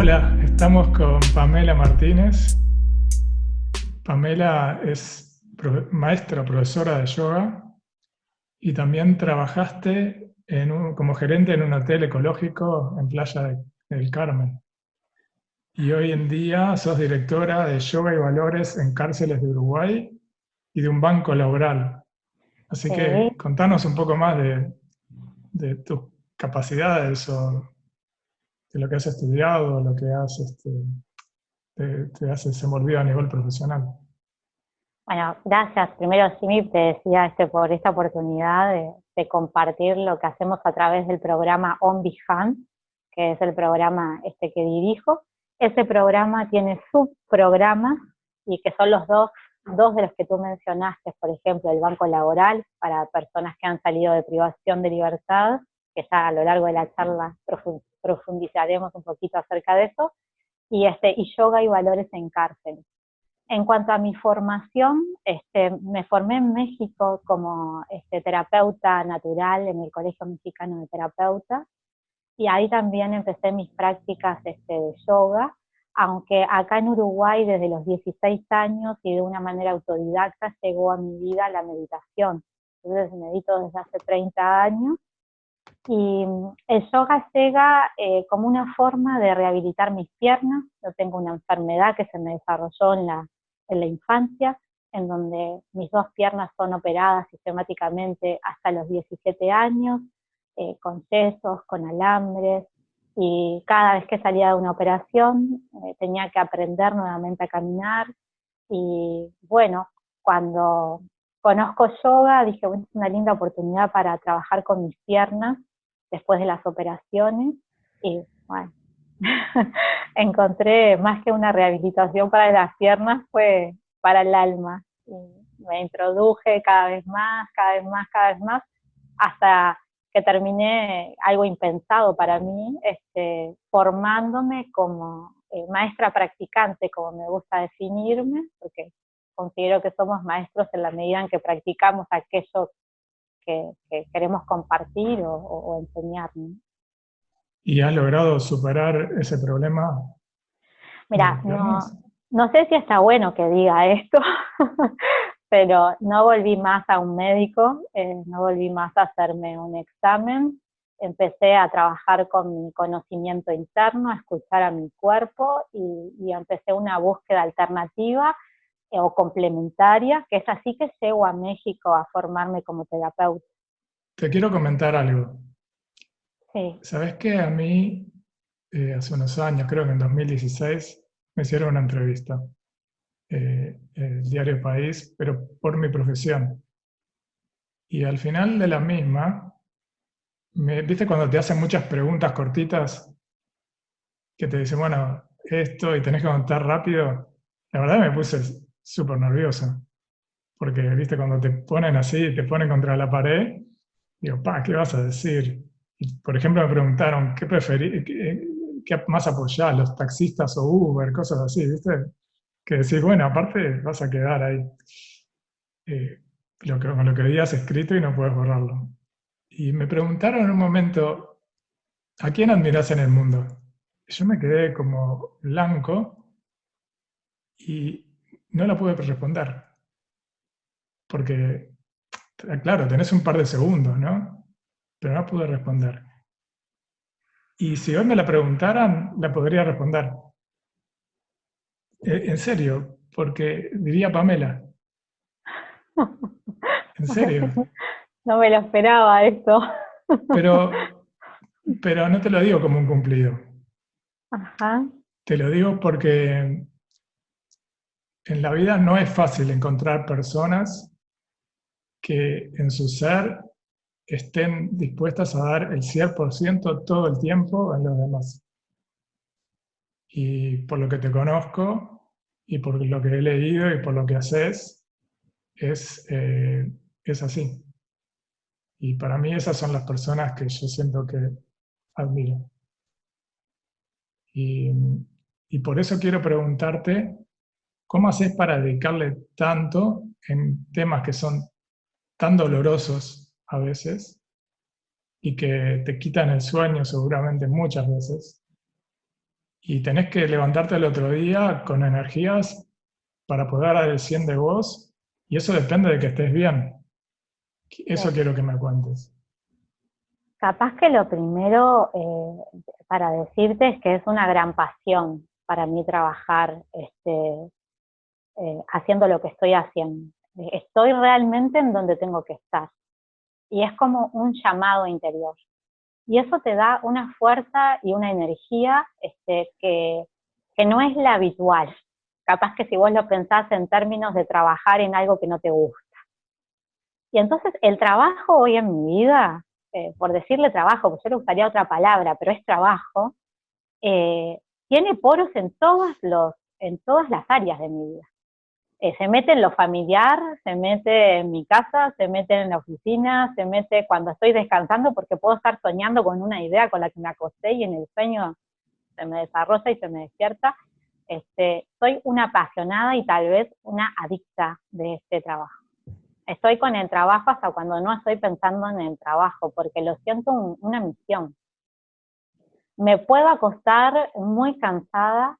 Hola, estamos con Pamela Martínez. Pamela es maestra, profesora de yoga y también trabajaste como gerente en un hotel ecológico en Playa del Carmen. Y hoy en día sos directora de yoga y valores en cárceles de Uruguay y de un banco laboral. Así que contanos un poco más de, de tus capacidades o de lo que has estudiado, lo que has, este, te, te has desenvolvido a nivel profesional. Bueno, gracias. Primero, Simi, te decía este, por esta oportunidad de, compartir lo que hacemos a través del programa On Behalf, que es el programa este que dirijo. Ese programa tiene subprogramas y que son los dos, dos de los que tú mencionaste, por ejemplo, el Banco Laboral para personas que han salido de privación de libertad, que ya a lo largo de la charla profundizaremos un poquito acerca de eso, y, este, y yoga y valores en cárcel. En cuanto a mi formación, este, me formé en México como este, terapeuta natural en el Colegio Mexicano de Terapeutas, y ahí también empecé mis prácticas este, de yoga, aunque acá en Uruguay desde los 16 años y de una manera autodidacta llegó a mi vida la meditación. Entonces medito desde hace 30 años y el yoga llega eh, como una forma de rehabilitar mis piernas. Yo tengo una enfermedad que se me desarrolló en la, en la infancia, en donde mis dos piernas son operadas sistemáticamente hasta los 17 años, eh, con yesos, con alambres, y cada vez que salía de una operación eh, tenía que aprender nuevamente a caminar, y bueno, cuando conozco yoga dije, bueno, es una linda oportunidad para trabajar con mis piernas después de las operaciones y bueno, encontré más que una rehabilitación para las piernas, fue para el alma. Me introduje cada vez más, cada vez más, cada vez más, hasta que terminé algo impensado para mí, este, formándome como eh, maestra practicante, como me gusta definirme, porque considero que somos maestros en la medida en que practicamos aquello que, queremos compartir o, enseñar. ¿Y has logrado superar ese problema? Mira, no, no sé si está bueno que diga esto, pero no volví más a un médico, eh, no volví más a hacerme un examen, empecé a trabajar con mi conocimiento interno, a escuchar a mi cuerpo y, y empecé una búsqueda alternativa o complementaria, que es así que llego a México a formarme como terapeuta. Te quiero comentar algo. Sí. ¿Sabes qué? A mí, eh, hace unos años, creo que en 2016, me hicieron una entrevista, eh, el diario País, pero por mi profesión. Y al final de la misma, me, ¿viste cuando te hacen muchas preguntas cortitas? Que te dicen, bueno, esto, y tenés que contar rápido. La verdad me puse súper nerviosa. Porque, viste, cuando te ponen así, te ponen contra la pared, digo, pa, ¿qué vas a decir? Y, por ejemplo, me preguntaron, ¿qué preferís, qué, más apoyás, los taxistas o Uber, cosas así, viste? Que decís, bueno, aparte vas a quedar ahí eh, lo que, lo que habías escrito y no puedes borrarlo. Y me preguntaron en un momento, ¿a quién admirás en el mundo? yo me quedé como blanco y no la pude responder. Porque, claro, tenés un par de segundos, ¿no? Pero no pude responder. Y si hoy me la preguntaran, la podría responder. Eh, en serio, porque diría Pamela. En serio. No me lo esperaba esto. Pero, pero no te lo digo como un cumplido. Ajá. Te lo digo porque en la vida no es fácil encontrar personas que en su ser estén dispuestas a dar el 100% todo el tiempo a los demás. Y por lo que te conozco, y por lo que he leído, y por lo que haces, es, eh, es así. Y para mí esas son las personas que yo siento que admiro. Y, y por eso quiero preguntarte ¿Cómo haces para dedicarle tanto en temas que son tan dolorosos a veces y que te quitan el sueño seguramente muchas veces? y tenés que levantarte el otro día con energías para poder dar el 100 de vos, y eso depende de que estés bien. Eso quiero que me cuentes. Capaz que lo primero eh, para decirte es que es una gran pasión para mí trabajar este, eh, haciendo lo que estoy haciendo. Estoy realmente en donde tengo que estar. Y es como un llamado interior. Y eso te da una fuerza y una energía este, que, que no es la habitual. Capaz que si vos lo pensás en términos de trabajar en algo que no te gusta. Y entonces el trabajo hoy en mi vida, eh, por decirle trabajo, porque yo le gustaría otra palabra, pero es trabajo, eh, tiene poros en, todos los, en todas las áreas de mi vida. Eh, se mete en lo familiar, se mete en mi casa, se mete en la oficina, se mete cuando estoy descansando porque puedo estar soñando con una idea con la que me acosté y en el sueño se me desarrolla y se me despierta. Este, soy una apasionada y tal vez una adicta de este trabajo. Estoy con el trabajo hasta cuando no estoy pensando en el trabajo, porque lo siento una misión. Me puedo acostar muy cansada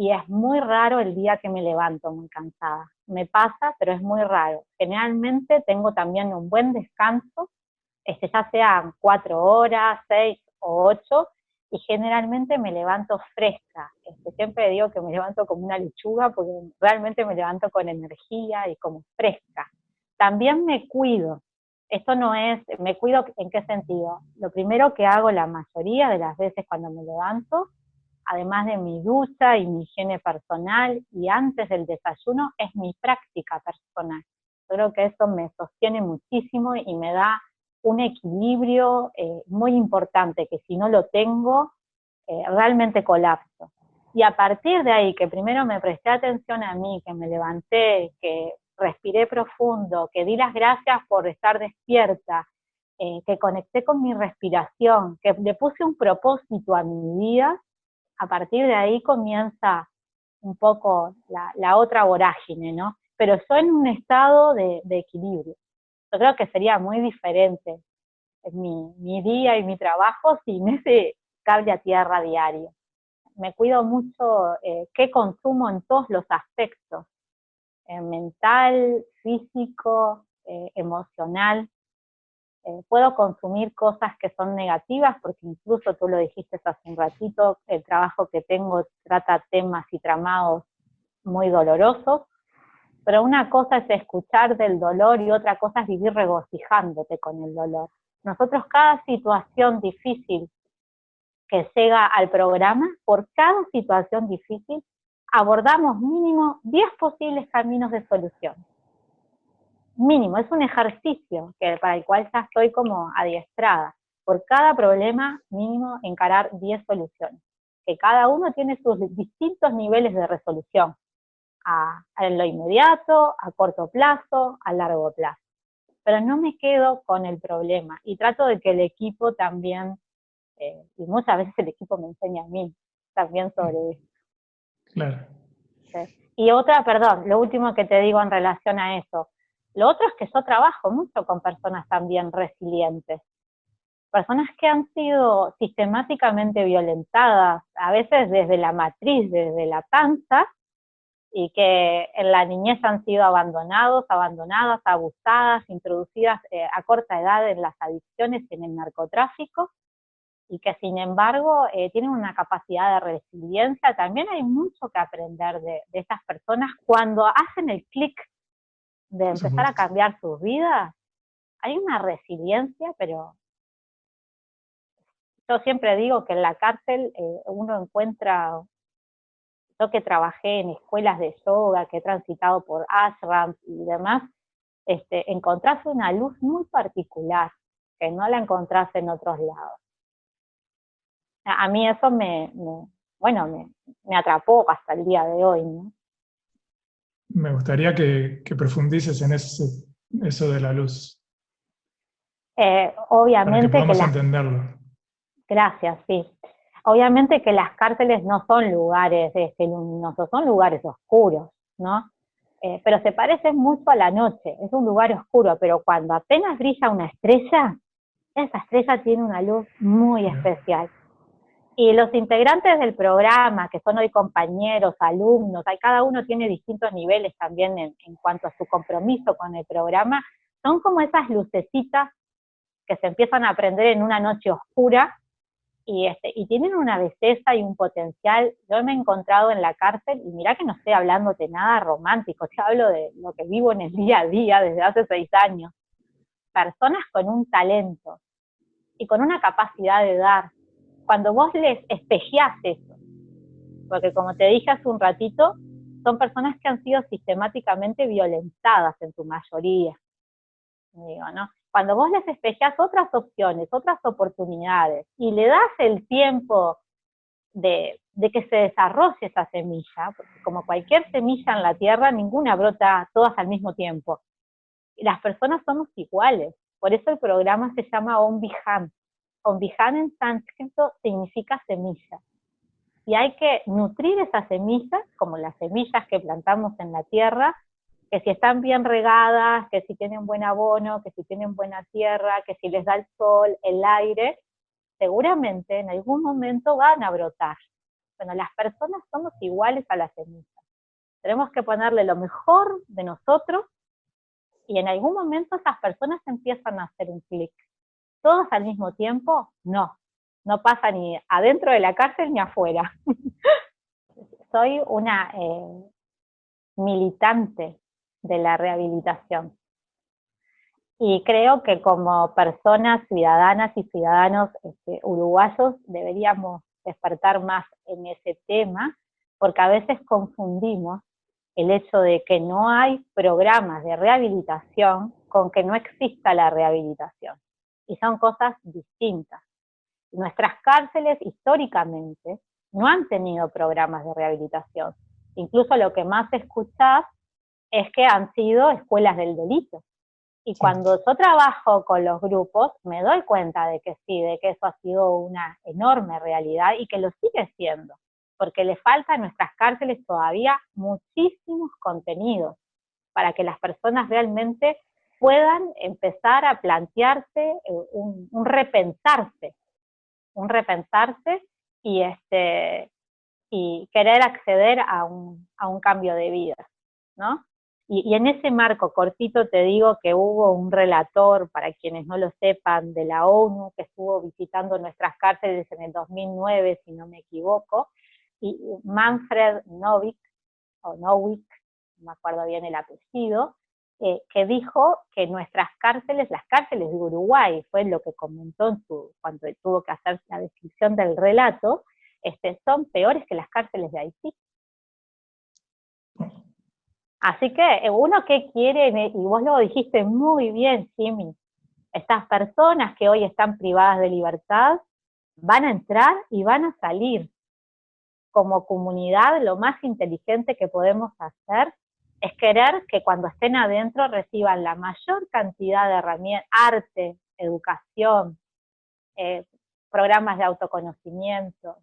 y es muy raro el día que me levanto muy cansada. Me pasa, pero es muy raro. Generalmente tengo también un buen descanso, este, ya sean cuatro horas, seis o ocho, y generalmente me levanto fresca. Este, siempre digo que me levanto como una lechuga porque realmente me levanto con energía y como fresca. También me cuido. Esto no es, me cuido en qué sentido. Lo primero que hago la mayoría de las veces cuando me levanto además de mi ducha y mi higiene personal y antes del desayuno, es mi práctica personal. creo que eso me sostiene muchísimo y me da un equilibrio eh, muy importante, que si no lo tengo, eh, realmente colapso. Y a partir de ahí, que primero me presté atención a mí, que me levanté, que respiré profundo, que di las gracias por estar despierta, eh, que conecté con mi respiración, que le puse un propósito a mi vida, a partir de ahí comienza un poco la, otra vorágine, ¿no? Pero yo en un estado de, equilibrio. Yo creo que sería muy diferente mi, mi día y mi trabajo sin ese cable a tierra diario. Me cuido mucho eh, qué consumo en todos los aspectos, eh, mental, físico, eh, emocional. Eh, puedo consumir cosas que son negativas, porque incluso tú lo dijiste hace un ratito, el trabajo que tengo trata temas y tramados muy dolorosos, pero una cosa es escuchar del dolor y otra cosa es vivir regocijándote con el dolor. Nosotros cada situación difícil que llega al programa, por cada situación difícil, abordamos mínimo 10 posibles caminos de solución mínimo, es un ejercicio que, para el cual ya estoy como adiestrada. Por cada problema mínimo encarar 10 soluciones, que cada uno tiene sus distintos niveles de resolución, a, lo inmediato, a corto plazo, a largo plazo. Pero no me quedo con el problema y trato de que el equipo también, eh, y muchas veces el equipo me enseña a mí también sobre esto. Claro. Y otra, perdón, lo último que te digo en relación a eso, lo otro es que yo trabajo mucho con personas también resilientes, personas que han sido sistemáticamente violentadas, a veces desde la matriz, desde la panza, y que en la niñez han sido abandonados, abandonadas, abusadas, introducidas eh, a corta edad en las adicciones en el narcotráfico, y que sin embargo eh, tienen una capacidad de resiliencia. También hay mucho que aprender de, de estas personas cuando hacen el clic de empezar a cambiar sus vidas, hay una resiliencia, pero yo siempre digo que en la cárcel eh, uno encuentra, yo que trabajé en escuelas de yoga, que he transitado por ashrams y demás, este, encontrás una luz muy particular, que no la encontrás en otros lados. A mí eso me, bueno, me, me atrapó hasta el día de hoy, ¿no? Me gustaría que, profundices en eso de la luz. Eh, obviamente para que podamos entenderlo. Gracias, sí. Obviamente que las cárceles no son lugares este, luminosos, son lugares oscuros, ¿no? Eh, pero se parecen mucho a la noche, es un lugar oscuro, pero cuando apenas brilla una estrella, esa estrella tiene una luz muy especial. Y los integrantes del programa, que son hoy compañeros, alumnos, cada uno tiene distintos niveles también en, en cuanto a su compromiso con el programa, son como esas lucecitas que se empiezan a aprender en una noche oscura y, este, y tienen una belleza y un potencial. Yo me he encontrado en la cárcel, y mira que no estoy hablándote nada romántico, te hablo de lo que vivo en el día a día desde hace seis años. Personas con un talento y con una capacidad de dar. Cuando vos les espejeás eso, porque como te dije hace un ratito, son personas que han sido sistemáticamente violentadas en su mayoría. Digo, ¿no? cuando vos les espejas otras opciones, otras oportunidades, y le das el tiempo de, que se desarrolle esa semilla, porque como cualquier semilla en la tierra, ninguna brota todas al mismo tiempo. Las personas somos iguales, por eso el programa se llama Ombihan. Ombihan en sánscrito significa semilla. Y hay que nutrir esas semillas, como las semillas que plantamos en la tierra, que si están bien regadas, que si tienen buen abono, que si tienen buena tierra, que si les da el sol, el aire, seguramente en algún momento van a brotar. Bueno, las personas somos iguales a las semillas. Tenemos que ponerle lo mejor de nosotros y en algún momento esas personas empiezan a hacer un clic. ¿Todos al mismo tiempo? No. No pasa ni adentro de la cárcel ni afuera. Soy una eh, militante de la rehabilitación. Y creo que como personas ciudadanas y ciudadanos este, uruguayos deberíamos despertar más en ese tema, porque a veces confundimos el hecho de que no hay programas de rehabilitación con que no exista la rehabilitación. Y son cosas distintas. Nuestras cárceles históricamente no han tenido programas de rehabilitación. Incluso lo que más escuchás es que han sido escuelas del delito. Y cuando yo trabajo con los grupos, me doy cuenta de que sí, de que eso ha sido una enorme realidad y que lo sigue siendo, porque le falta a nuestras cárceles todavía muchísimos contenidos para que las personas realmente puedan empezar a plantearse eh, un, repensarse, un repensarse y, este, y querer acceder a un, a un cambio de vida, ¿no? Y, en ese marco cortito te digo que hubo un relator, para quienes no lo sepan, de la ONU, que estuvo visitando nuestras cárceles en el 2009, si no me equivoco, y Manfred Novik, o Nowick, no me acuerdo bien el apellido, eh, que dijo que nuestras cárceles, las cárceles de Uruguay, fue lo que comentó en su, cuando tuvo que hacer la descripción del relato, este, son peores que las cárceles de Haití. Así que eh, uno que quiere, y vos lo dijiste muy bien, Jimmy, estas personas que hoy están privadas de libertad van a entrar y van a salir. Como comunidad, lo más inteligente que podemos hacer es querer que cuando estén adentro reciban la mayor cantidad de herramientas, arte, educación, eh, programas de autoconocimiento,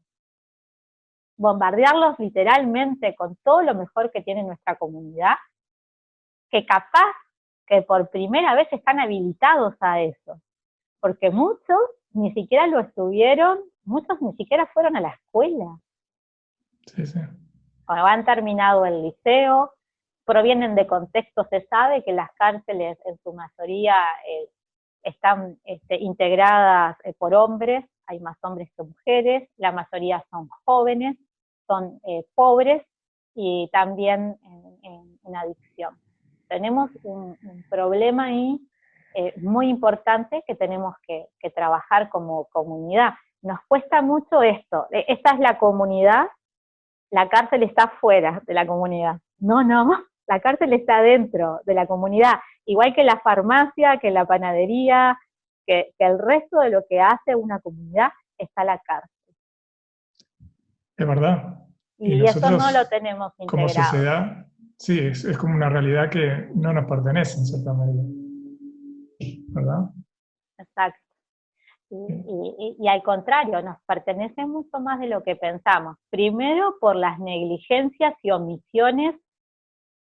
bombardearlos literalmente con todo lo mejor que tiene nuestra comunidad, que capaz que por primera vez están habilitados a eso, porque muchos ni siquiera lo estuvieron, muchos ni siquiera fueron a la escuela. Sí, sí. Cuando han terminado el liceo, provienen de contextos, se sabe que las cárceles en su mayoría eh, están este, integradas eh, por hombres, hay más hombres que mujeres, la mayoría son jóvenes, son eh, pobres y también en, adicción. Tenemos un, problema ahí muy importante que tenemos que, trabajar como comunidad. Nos cuesta mucho esto, esta es la comunidad, la cárcel está fuera de la comunidad. No, no, la cárcel está dentro de la comunidad, igual que la farmacia, que la panadería, que, que el resto de lo que hace una comunidad está la cárcel. Es verdad. Y, eso no lo tenemos integrado. Como sociedad, sí, es, como una realidad que no nos pertenece en cierta medida. ¿Verdad? Exacto. Y, y, al contrario, nos pertenece mucho más de lo que pensamos. Primero por las negligencias y omisiones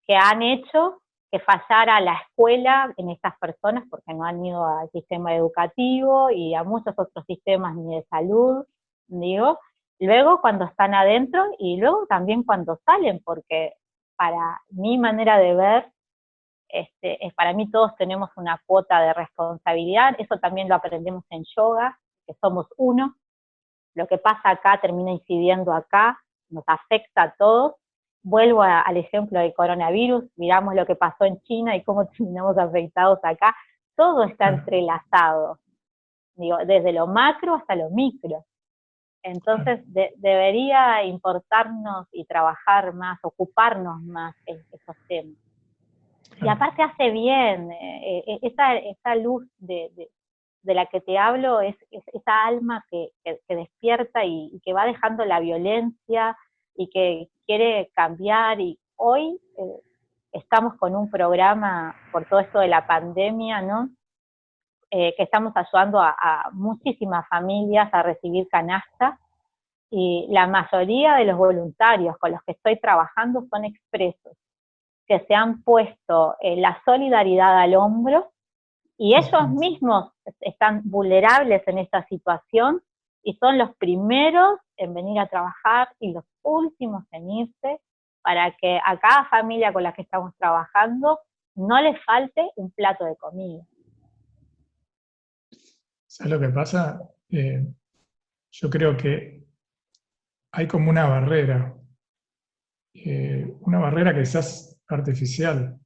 que han hecho que fallara la escuela en estas personas porque no han ido al sistema educativo y a muchos otros sistemas ni de salud, digo, luego cuando están adentro y luego también cuando salen, porque para mi manera de ver, este, es, para mí todos tenemos una cuota de responsabilidad, eso también lo aprendemos en yoga, que somos uno, lo que pasa acá termina incidiendo acá, nos afecta a todos. Vuelvo al ejemplo del coronavirus, miramos lo que pasó en China y cómo terminamos afectados acá, todo está entrelazado, digo, desde lo macro hasta lo micro. Entonces debería importarnos y trabajar más, ocuparnos más en esos temas. Y aparte hace bien, eh, eh, esa, luz de, la que te hablo es, esa alma que, despierta y, que va dejando la violencia y que quiere cambiar. Y hoy eh, estamos con un programa por todo esto de la pandemia, ¿no? que estamos ayudando a, a muchísimas familias a recibir canastas y la mayoría de los voluntarios con los que estoy trabajando son expresos, que se han puesto eh, la solidaridad al hombro y ellos mismos están vulnerables en esta situación y son los primeros en venir a trabajar y los últimos en irse para que a cada familia con la que estamos trabajando no le falte un plato de comida. ¿Sabes lo que pasa? Eh, yo creo que hay como una barrera, eh, una barrera quizás artificial,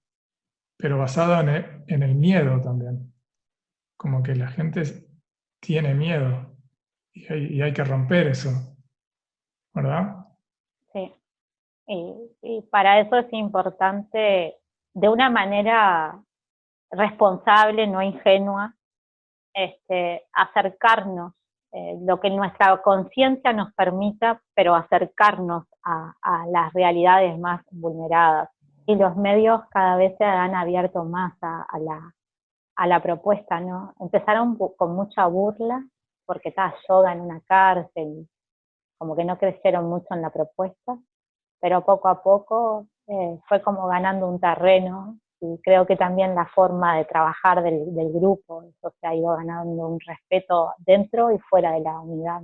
pero basada en el, miedo también. Como que la gente tiene miedo y hay, que romper eso, ¿verdad? Sí, y, para eso es importante, de una manera responsable, no ingenua, este, acercarnos eh, lo que nuestra conciencia nos permita, pero acercarnos a, las realidades más vulneradas. Y los medios cada vez se han abierto más a, la, a la propuesta, ¿no? Empezaron con mucha burla, porque estaba yoga en una cárcel, como que no crecieron mucho en la propuesta, pero poco a poco eh, fue como ganando un terreno y creo que también la forma de trabajar del, grupo, eso se ha ido ganando un respeto dentro y fuera de la unidad.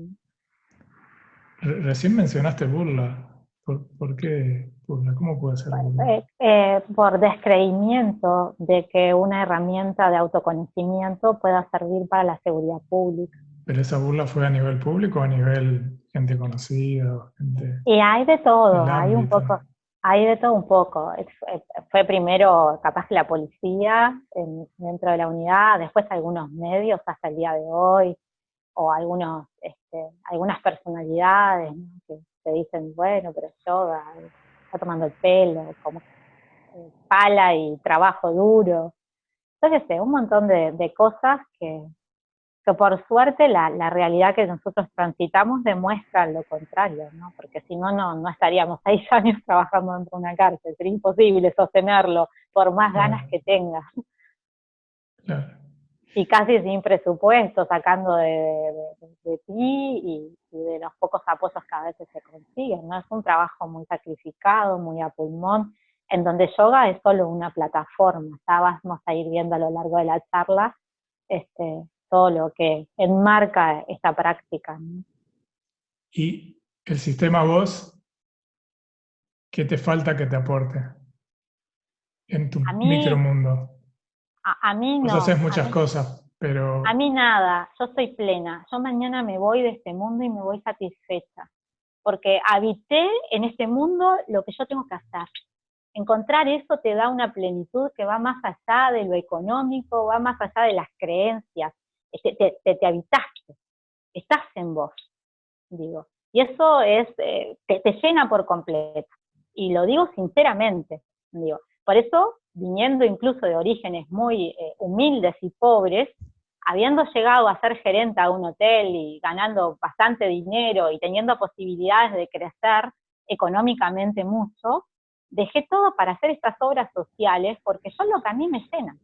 Recién mencionaste burla. ¿Por, qué burla? ¿Cómo puede ser burla? Eh, eh, por descreimiento de que una herramienta de autoconocimiento pueda servir para la seguridad pública. ¿Pero esa burla fue a nivel público o a nivel gente conocida? Gente y hay de todo, hay un poco, hay de todo un poco. Fue primero capaz que la policía dentro de la unidad, después algunos medios hasta el día de hoy, o algunos, este, algunas personalidades que te dicen, bueno, pero yoga, está tomando el pelo, como eh, pala y trabajo duro. Entonces, un montón de cosas que, que por suerte la, realidad que nosotros transitamos demuestra lo contrario, ¿no? porque si no, no, estaríamos seis años trabajando dentro de una cárcel, sería imposible sostenerlo por más ganas que tengas. Y casi sin presupuesto, sacando de, ti y, de los pocos apoyos que a veces se consiguen, ¿no? Es un trabajo muy sacrificado, muy a pulmón, en donde yoga es solo una plataforma, ya vamos a ir viendo a lo largo de la charla, este, todo lo que enmarca esta práctica. ¿Y el sistema voz, qué te falta que te aporte en tu micromundo? A, mí no. Vos haces muchas cosas, pero... A mí nada, yo soy plena. Yo mañana me voy de este mundo y me voy satisfecha. Porque habité en este mundo lo que yo tengo que hacer encontrar eso te da una plenitud que va más allá de lo económico, va más allá de las creencias te, te, habitaste, estás en vos, digo. Y eso es, eh, te, llena por completo. Y lo digo sinceramente, digo. Por eso, viniendo incluso de orígenes muy eh, humildes y pobres, habiendo llegado a ser gerente a un hotel y ganando bastante dinero y teniendo posibilidades de crecer económicamente mucho, dejé todo para hacer estas obras sociales porque son lo que a mí me llenan.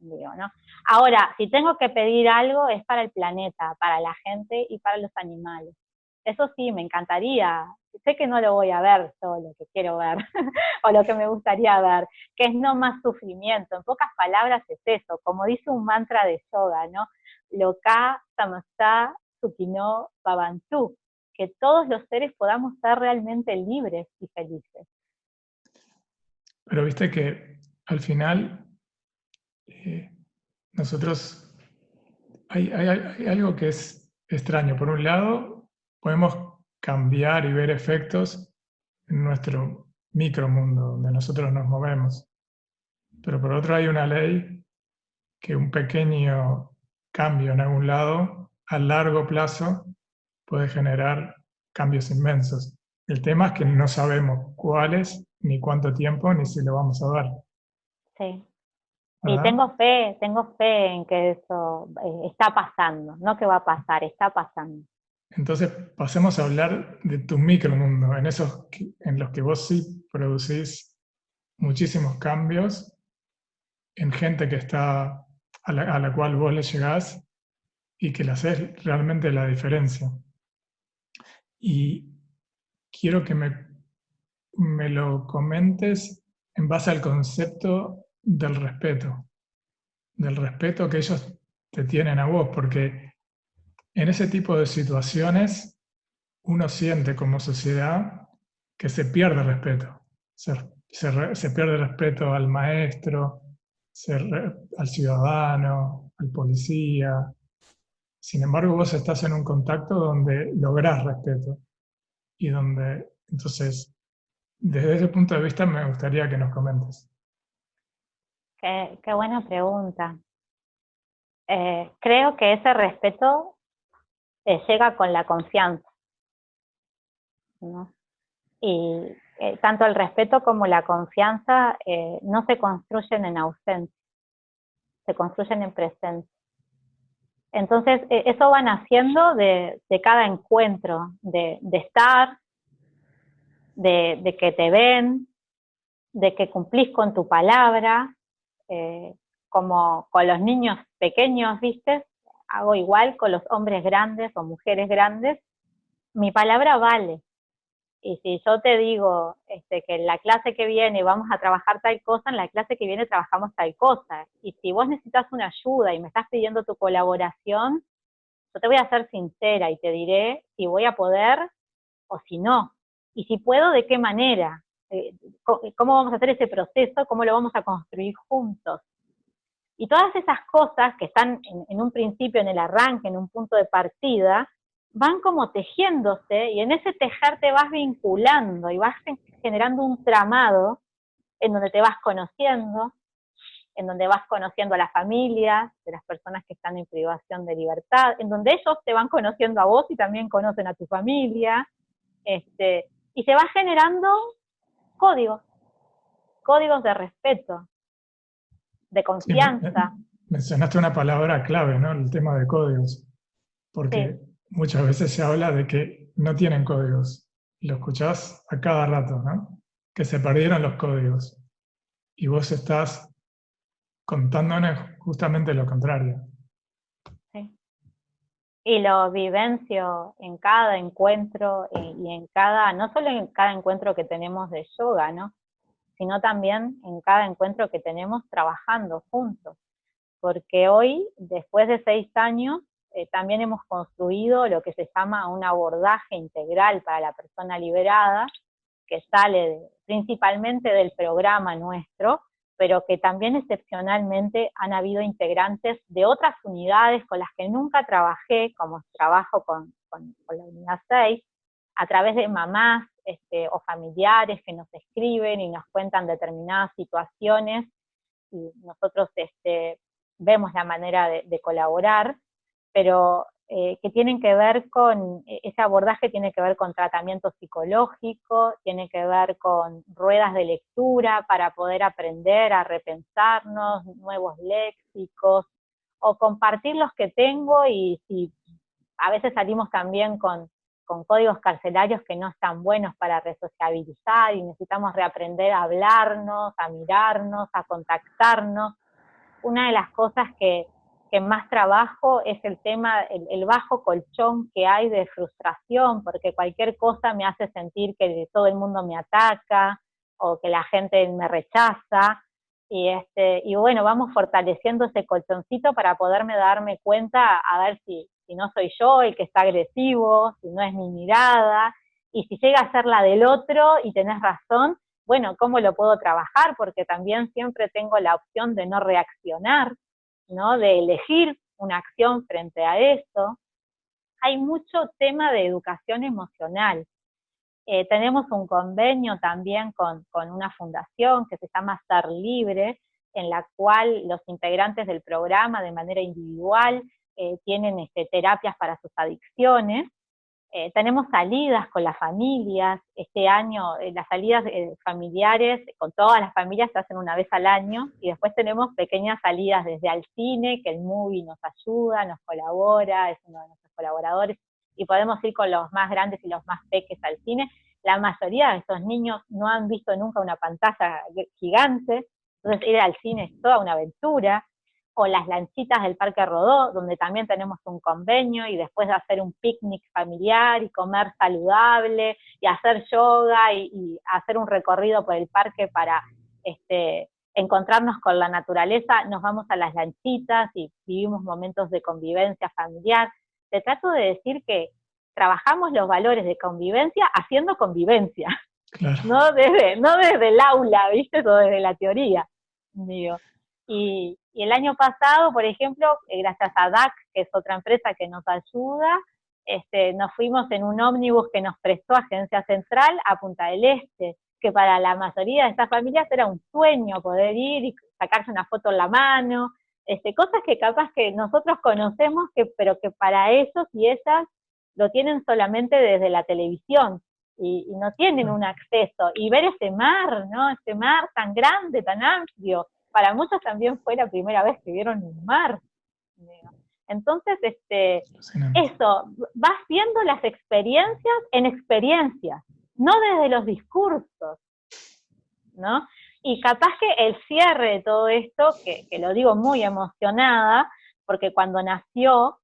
¿No? Ahora, si tengo que pedir algo es para el planeta, para la gente y para los animales. Eso sí, me encantaría. Sé que no lo voy a ver todo lo que quiero ver, o lo que me gustaría ver, que es no más sufrimiento. En pocas palabras es eso, como dice un mantra de yoga, ¿no? Loka samasta sukino babantu, que todos los seres podamos ser realmente libres y felices. Pero viste que al final eh, nosotros hay, algo que es extraño. Por un lado, podemos cambiar y ver efectos en nuestro micromundo, donde nosotros nos movemos. Pero por otro hay una ley que un pequeño cambio en algún lado, a largo plazo, puede generar cambios inmensos. El tema es que no sabemos cuáles, ni cuánto tiempo, ni si lo vamos a dar. Sí. Y tengo fe, tengo fe en que eso eh, está pasando, no que va a pasar, está pasando. Entonces pasemos a hablar de tu micromundo, en esos en los que vos sí producís muchísimos cambios en gente que está a la, cual vos le llegás y que le haces realmente la diferencia. Y quiero que me, me lo comentes en base al concepto del respeto, del respeto que ellos te tienen a vos, porque en ese tipo de situaciones uno siente como sociedad que se pierde respeto, se, se, pierde respeto al maestro, al ciudadano, al policía. Sin embargo, vos estás en un contacto donde lográs respeto y donde, entonces, desde ese punto de vista me gustaría que nos comentes. Qué, buena pregunta. Eh, creo que ese respeto eh, llega con la confianza. Y eh, tanto el respeto como la confianza no se construyen en ausencia, se construyen en presencia. Entonces, eso va naciendo de, cada encuentro, de, estar, de, de, que te ven, de que cumplís con tu palabra, eh, como con los niños pequeños, ¿viste? Hago igual con los hombres grandes o mujeres grandes, mi palabra vale. Y si yo te digo este, que en la clase que viene vamos a trabajar tal cosa, en la clase que viene trabajamos tal cosa. Y si vos necesitas una ayuda y me estás pidiendo tu colaboración, yo te voy a ser sincera y te diré si voy a poder o si no. Y si puedo, de qué manera. Eh, cómo vamos a hacer ese proceso, cómo lo vamos a construir juntos. Y todas esas cosas que están en, un principio, en el arranque, en un punto de partida, van como tejiéndose y en ese tejer te vas vinculando y vas generando un tramado en donde te vas conociendo, en donde vas conociendo a la familia, de las personas que están en privación de libertad, en donde ellos te van conociendo a vos y también conocen a tu familia, este, y se va generando códigos, códigos de respeto, de confianza. mencionaste una palabra clave, ¿no? El tema de códigos, porque muchas veces se habla de que no tienen códigos, lo escuchás a cada rato, ¿no? Que se perdieron los códigos, y vos estás contándonos justamente lo contrario y lo vivencio en cada encuentro eh, y en cada, no solo en cada encuentro que tenemos de yoga, ¿no? sino también en cada encuentro que tenemos trabajando juntos. Porque hoy, después de seis años, eh, también hemos construido lo que se llama un abordaje integral para la persona liberada, que sale principalmente del programa nuestro, pero que también excepcionalmente han habido integrantes de otras unidades con las que nunca trabajé, como trabajo con, la unidad 6, a través de mamás este, o familiares que nos escriben y nos cuentan determinadas situaciones, y nosotros este, vemos la manera de colaborar, pero eh, que tienen que ver con, e, ese abordaje tiene que ver con tratamiento psicológico, tiene que ver con ruedas de lectura para poder aprender a repensarnos, nuevos léxicos, o compartir los que tengo y si a veces salimos también con, con códigos carcelarios que no están buenos para resociabilizar y necesitamos reaprender a hablarnos, a mirarnos, a contactarnos. Una de las cosas que, que más trabajo es el tema, el, bajo colchón que hay de frustración, porque cualquier cosa me hace sentir que todo el mundo me ataca o que la gente me rechaza. Y, este, y bueno, vamos fortaleciendo ese colchoncito para poderme darme cuenta a ver si, si no soy yo el que está agresivo, si no es mi mirada, y si llega a ser la del otro y tenés razón, bueno, ¿cómo lo puedo trabajar? Porque también siempre tengo la opción de no reaccionar, ¿no? De elegir una acción frente a eso. Hay mucho tema de educación emocional. Eh, tenemos un convenio también con, una fundación que se llama Ser Libre, en la cual los integrantes del programa de manera individual eh, tienen este, terapias para sus adicciones, eh, tenemos salidas con las familias, este año eh, las salidas eh, familiares con todas las familias se hacen una vez al año y después tenemos pequeñas salidas desde al cine, que el movie nos ayuda, nos colabora, es uno de nuestros colaboradores, y podemos ir con los más grandes y los más pequeños al cine. La mayoría de estos niños no han visto nunca una pantalla gigante, entonces ir al cine es toda una aventura, o las lanchitas del Parque Rodó, donde también tenemos un convenio, y después de hacer un picnic familiar y comer saludable, y hacer yoga y, hacer un recorrido por el parque para este, encontrarnos con la naturaleza, nos vamos a las lanchitas y vivimos momentos de convivencia familiar. Te trato de decir que trabajamos los valores de convivencia haciendo convivencia, no, desde, no desde el aula, ¿viste? O desde la teoría. Digo. Y, el año pasado, por ejemplo, eh, gracias a DAC, que es otra empresa que nos ayuda, este, nos fuimos en un ómnibus que nos prestó Agencia Central a Punta del Este, que para la mayoría de estas familias era un sueño poder ir y sacarse una foto en la mano, este, cosas que capaz que nosotros conocemos, que, pero que para ellos y ellas lo tienen solamente desde la televisión y, y no tienen un acceso. Y ver ese mar, ¿no? Ese mar tan grande, tan amplio, para muchos también fue la primera vez que vieron un mar. Entonces, este, eso, vas viendo las experiencias en experiencias, no desde los discursos, ¿no? Y capaz que el cierre de todo esto, que, que lo digo muy emocionada, porque cuando nació,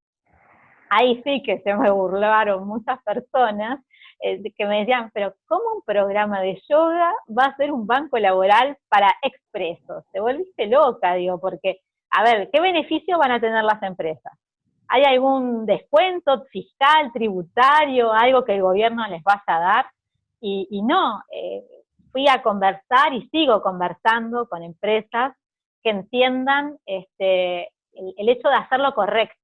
ahí sí que se me burlaron muchas personas, eh, que me decían, pero ¿cómo un programa de yoga va a ser un banco laboral para expresos? Te volviste loca, digo, porque, a ver, ¿qué beneficio van a tener las empresas? ¿Hay algún descuento fiscal, tributario, algo que el gobierno les vaya a dar? Y, no, eh, fui a conversar y sigo conversando con empresas que entiendan este, el hecho de hacer lo correcto,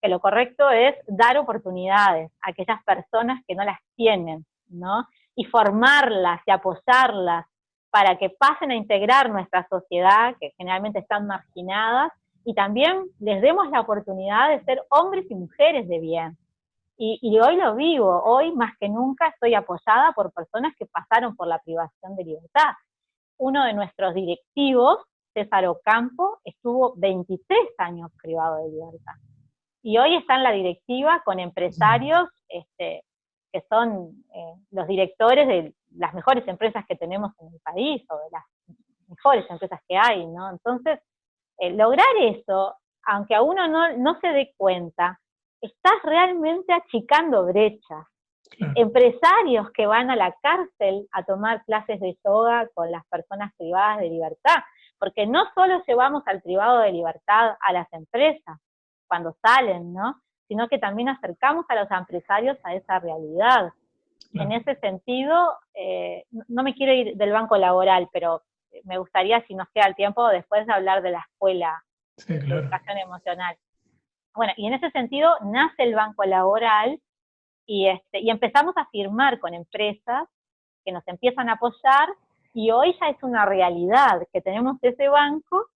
que lo correcto es dar oportunidades a aquellas personas que no las tienen, ¿no? Y formarlas y apoyarlas para que pasen a integrar nuestra sociedad, que generalmente están marginadas, y también les demos la oportunidad de ser hombres y mujeres de bien. Y, hoy lo vivo, hoy más que nunca estoy apoyada por personas que pasaron por la privación de libertad. Uno de nuestros directivos, César Ocampo, estuvo 23 años privado de libertad y hoy está en la directiva con empresarios este, que son eh, los directores de las mejores empresas que tenemos en el país, o de las mejores empresas que hay, ¿no? Entonces, eh, lograr eso, aunque a uno no, no se dé cuenta, estás realmente achicando brechas. Empresarios que van a la cárcel a tomar clases de yoga con las personas privadas de libertad, porque no solo llevamos al privado de libertad a las empresas, cuando salen, ¿no? Sino que también acercamos a los empresarios a esa realidad. En ese sentido, eh, no me quiero ir del banco laboral, pero me gustaría, si nos queda el tiempo, después de hablar de la escuela de educación emocional. Bueno, y en ese sentido nace el banco laboral y, este, y empezamos a firmar con empresas que nos empiezan a apoyar y hoy ya es una realidad que tenemos ese banco,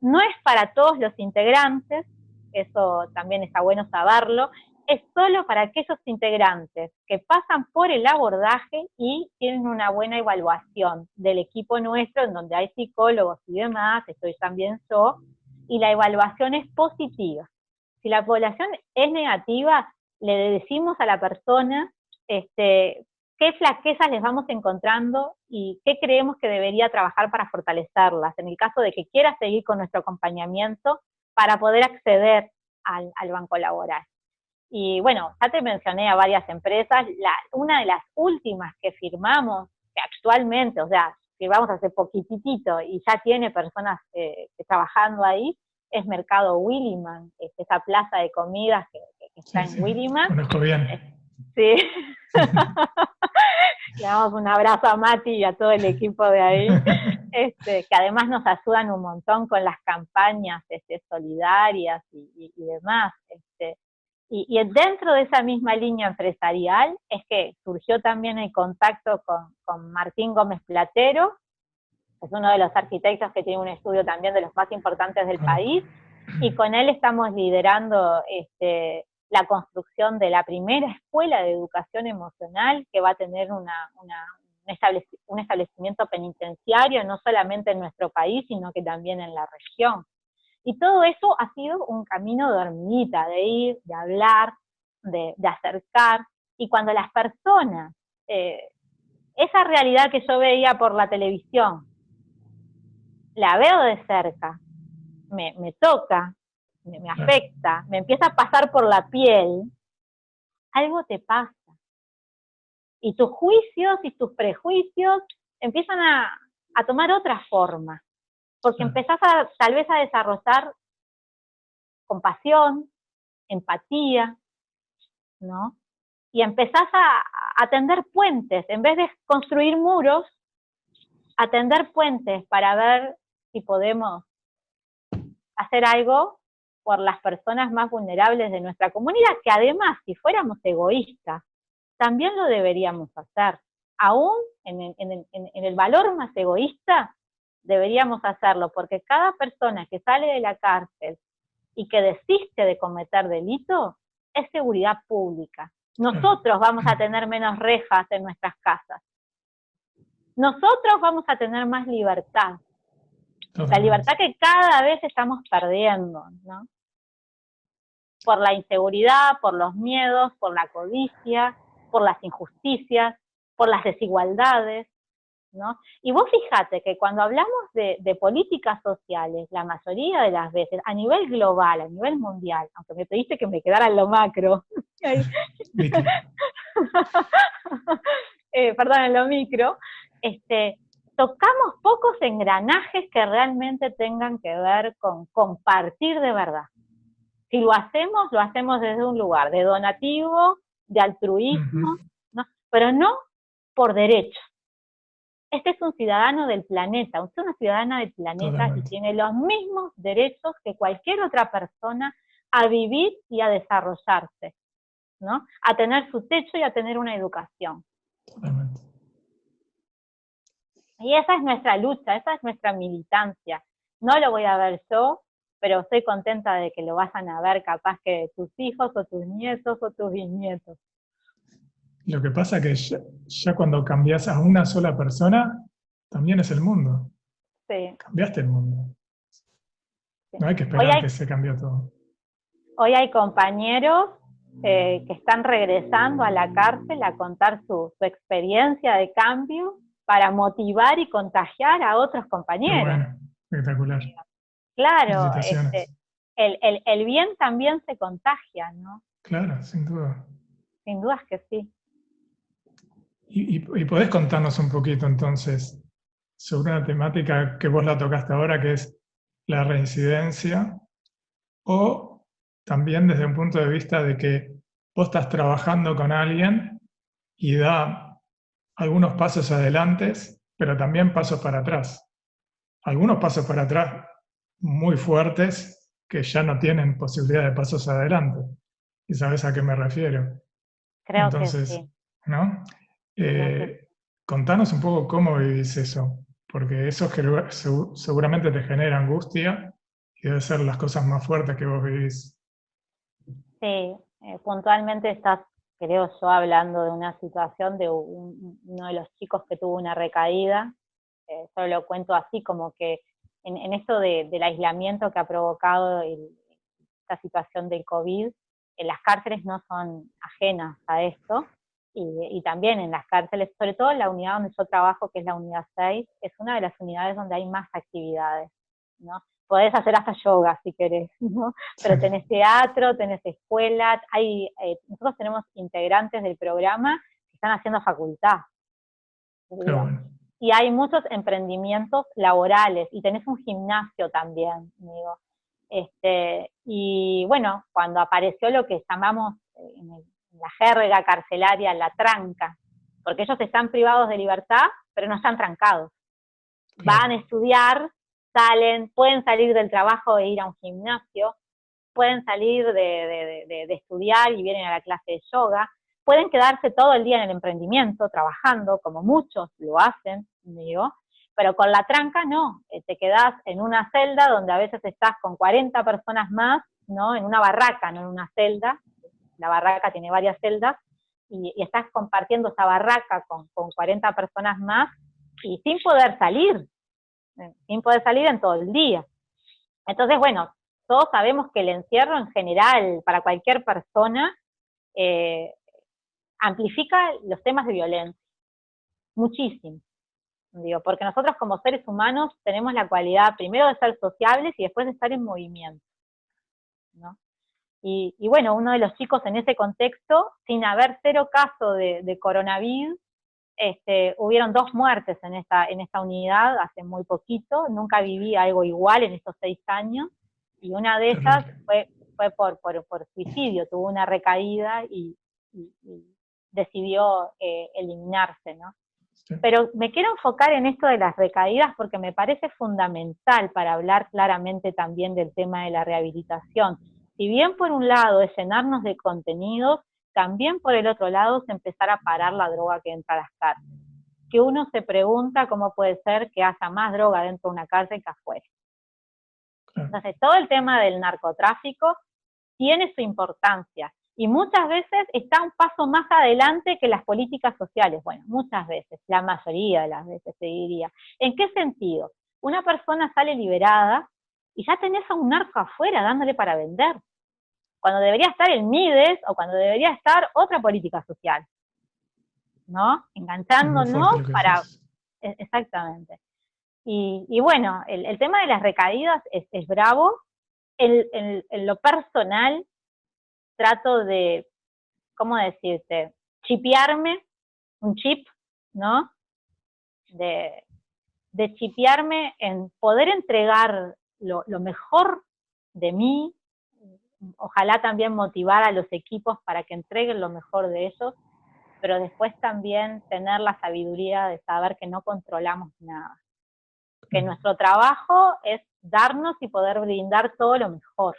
no es para todos los integrantes, eso también está bueno saberlo, es solo para aquellos integrantes que pasan por el abordaje y tienen una buena evaluación del equipo nuestro, en donde hay psicólogos y demás, estoy también yo, y la evaluación es positiva. Si la población es negativa, le decimos a la persona este, qué flaquezas les vamos encontrando y qué creemos que debería trabajar para fortalecerlas, en el caso de que quiera seguir con nuestro acompañamiento para poder acceder al, banco laboral. Y bueno, ya te mencioné a varias empresas, la, una de las últimas que firmamos, que actualmente, o sea, vamos hace poquitito y ya tiene personas eh, trabajando ahí, es Mercado Williman, es esa plaza de comidas que, está en Williman. Conozco bien. Eh, sí. Le damos un abrazo a Mati y a todo el equipo de ahí, este, que además nos ayudan un montón con las campañas este, solidarias y, demás. Este, y, dentro de esa misma línea empresarial es que surgió también el contacto con, con Martín Gómez Platero, es uno de los arquitectos que tiene un estudio también de los más importantes del país, y con él estamos liderando este, la construcción de la primera escuela de educación emocional que va a tener una, un, establecimiento penitenciario, no solamente en nuestro país, sino que también en la región. Y todo eso ha sido un camino de hormiguita, de ir, de hablar, de, acercar, y cuando las personas, eh, esa realidad que yo veía por la televisión, la veo de cerca, me, toca, me, afecta, me empieza a pasar por la piel, algo te pasa. Y tus juicios y tus prejuicios empiezan a, tomar otra forma, porque empezás a, tal vez a desarrollar compasión, empatía, ¿no? Y empezás a, a tender puentes, en vez de construir muros, a tender puentes para ver si podemos hacer algo por las personas más vulnerables de nuestra comunidad, que además, si fuéramos egoístas, también lo deberíamos hacer. Aún en el, valor más egoísta, deberíamos hacerlo, porque cada persona que sale de la cárcel y que desiste de cometer delito, es seguridad pública. Nosotros vamos a tener menos rejas en nuestras casas. Nosotros vamos a tener más libertad. La libertad que cada vez estamos perdiendo, ¿no? Por la inseguridad, por los miedos, por la codicia, por las injusticias, por las desigualdades, ¿no? Y vos fíjate que cuando hablamos de, políticas sociales, la mayoría de las veces, a nivel global, a nivel mundial, aunque me pediste que me quedara en lo macro, eh, perdón, en lo micro, este, tocamos pocos engranajes que realmente tengan que ver con compartir de verdad. Si lo hacemos, lo hacemos desde un lugar de donativo, de altruismo, pero no por derecho. Este es un ciudadano del planeta, usted es una ciudadana del planeta y tiene los mismos derechos que cualquier otra persona a vivir y a desarrollarse, ¿no? A tener su techo y a tener una educación. Y esa es nuestra lucha, esa es nuestra militancia. No lo voy a ver yo, pero estoy contenta de que lo vayan a ver capaz que tus hijos o tus nietos o tus bisnietos. Lo que pasa es que ya, cuando cambias a una sola persona, también es el mundo. Sí. Cambiaste el mundo. No hay que esperar que se cambió todo. Hoy hay compañeros eh, que están regresando a la cárcel a contar su, su experiencia de cambio para motivar y contagiar a otros compañeros. Bueno, espectacular. Claro, este, el, bien también se contagia, ¿no? Claro, sin duda. Sin duda es que sí. Y, y, podés contarnos un poquito entonces sobre una temática que vos la tocaste ahora, que es la reincidencia, o también desde un punto de vista de que vos estás trabajando con alguien y da algunos pasos adelante, pero también pasos para atrás. Algunos pasos para atrás muy fuertes que ya no tienen posibilidad de pasos adelante. ¿Y sabes a qué me refiero? Creo Entonces, que sí. ¿no? Eh, contanos un poco cómo vivís eso, porque eso seguramente te genera angustia y debe ser las cosas más fuertes que vos vivís. Sí, eh, puntualmente estás creo yo, hablando de una situación de uno de los chicos que tuvo una recaída. Eh, solo lo cuento así, como que en, esto del aislamiento que ha provocado esta situación del COVID, eh, las cárceles no son ajenas a esto. Y, y, también en las cárceles, sobre todo en la unidad donde yo trabajo, que es la unidad 6, es una de las unidades donde hay más actividades. ¿no? podés hacer hasta yoga si querés, ¿no? Pero tenés teatro, tenés escuela, hay, eh, nosotros tenemos integrantes del programa que están haciendo facultad. Y hay muchos emprendimientos laborales, y tenés un gimnasio también, digo. Este, y bueno, cuando apareció lo que llamamos eh, en, la jerga carcelaria la tranca, porque ellos están privados de libertad, pero no están trancados. Van a estudiar, salen, pueden salir del trabajo e ir a un gimnasio, pueden salir de, de, estudiar y vienen a la clase de yoga, pueden quedarse todo el día en el emprendimiento, trabajando, como muchos lo hacen, digo, pero con la tranca no, eh, te quedás en una celda donde a veces estás con 40 personas más, ¿no? En una barraca, no en una celda, la barraca tiene varias celdas, y, estás compartiendo esa barraca con, con 40 personas más, y sin poder salir, eh, sin poder salir en todo el día. Entonces, bueno, todos sabemos que el encierro en general, para cualquier persona, eh, amplifica los temas de violencia, muchísimo. Digo, porque nosotros como seres humanos tenemos la cualidad primero de ser sociables y después de estar en movimiento. ¿no? Y, bueno, uno de los chicos en ese contexto, sin haber cero caso de, coronavirus, este, hubieron dos muertes en esta, en esta unidad hace muy poquito, nunca viví algo igual en estos seis años, y una de esas fue, fue por, por, suicidio, tuvo una recaída y, decidió eh, eliminarse, ¿no? Pero me quiero enfocar en esto de las recaídas porque me parece fundamental para hablar claramente también del tema de la rehabilitación. Si bien por un lado es llenarnos de contenidos, también por el otro lado es empezar a parar la droga que entra a las cárceles. Que uno se pregunta cómo puede ser que haya más droga dentro de una cárcel que afuera. Entonces, todo el tema del narcotráfico tiene su importancia y muchas veces está un paso más adelante que las políticas sociales. Bueno, muchas veces, la mayoría de las veces se diría. ¿En qué sentido? Una persona sale liberada y ya tenés a un narco afuera dándole para vender, cuando debería estar el MIDES o cuando debería estar otra política social, ¿no? Enganchándonos para... E, exactamente. Y, bueno, el, tema de las recaídas es, bravo. en lo personal, trato de, ¿cómo decirte? Chipearme, un chip, ¿no? De, de chipearme en poder entregar lo, lo mejor de mí, ojalá también motivar a los equipos para que entreguen lo mejor de ellos, pero después también tener la sabiduría de saber que no controlamos nada. Que nuestro trabajo es darnos y poder brindar todo lo mejor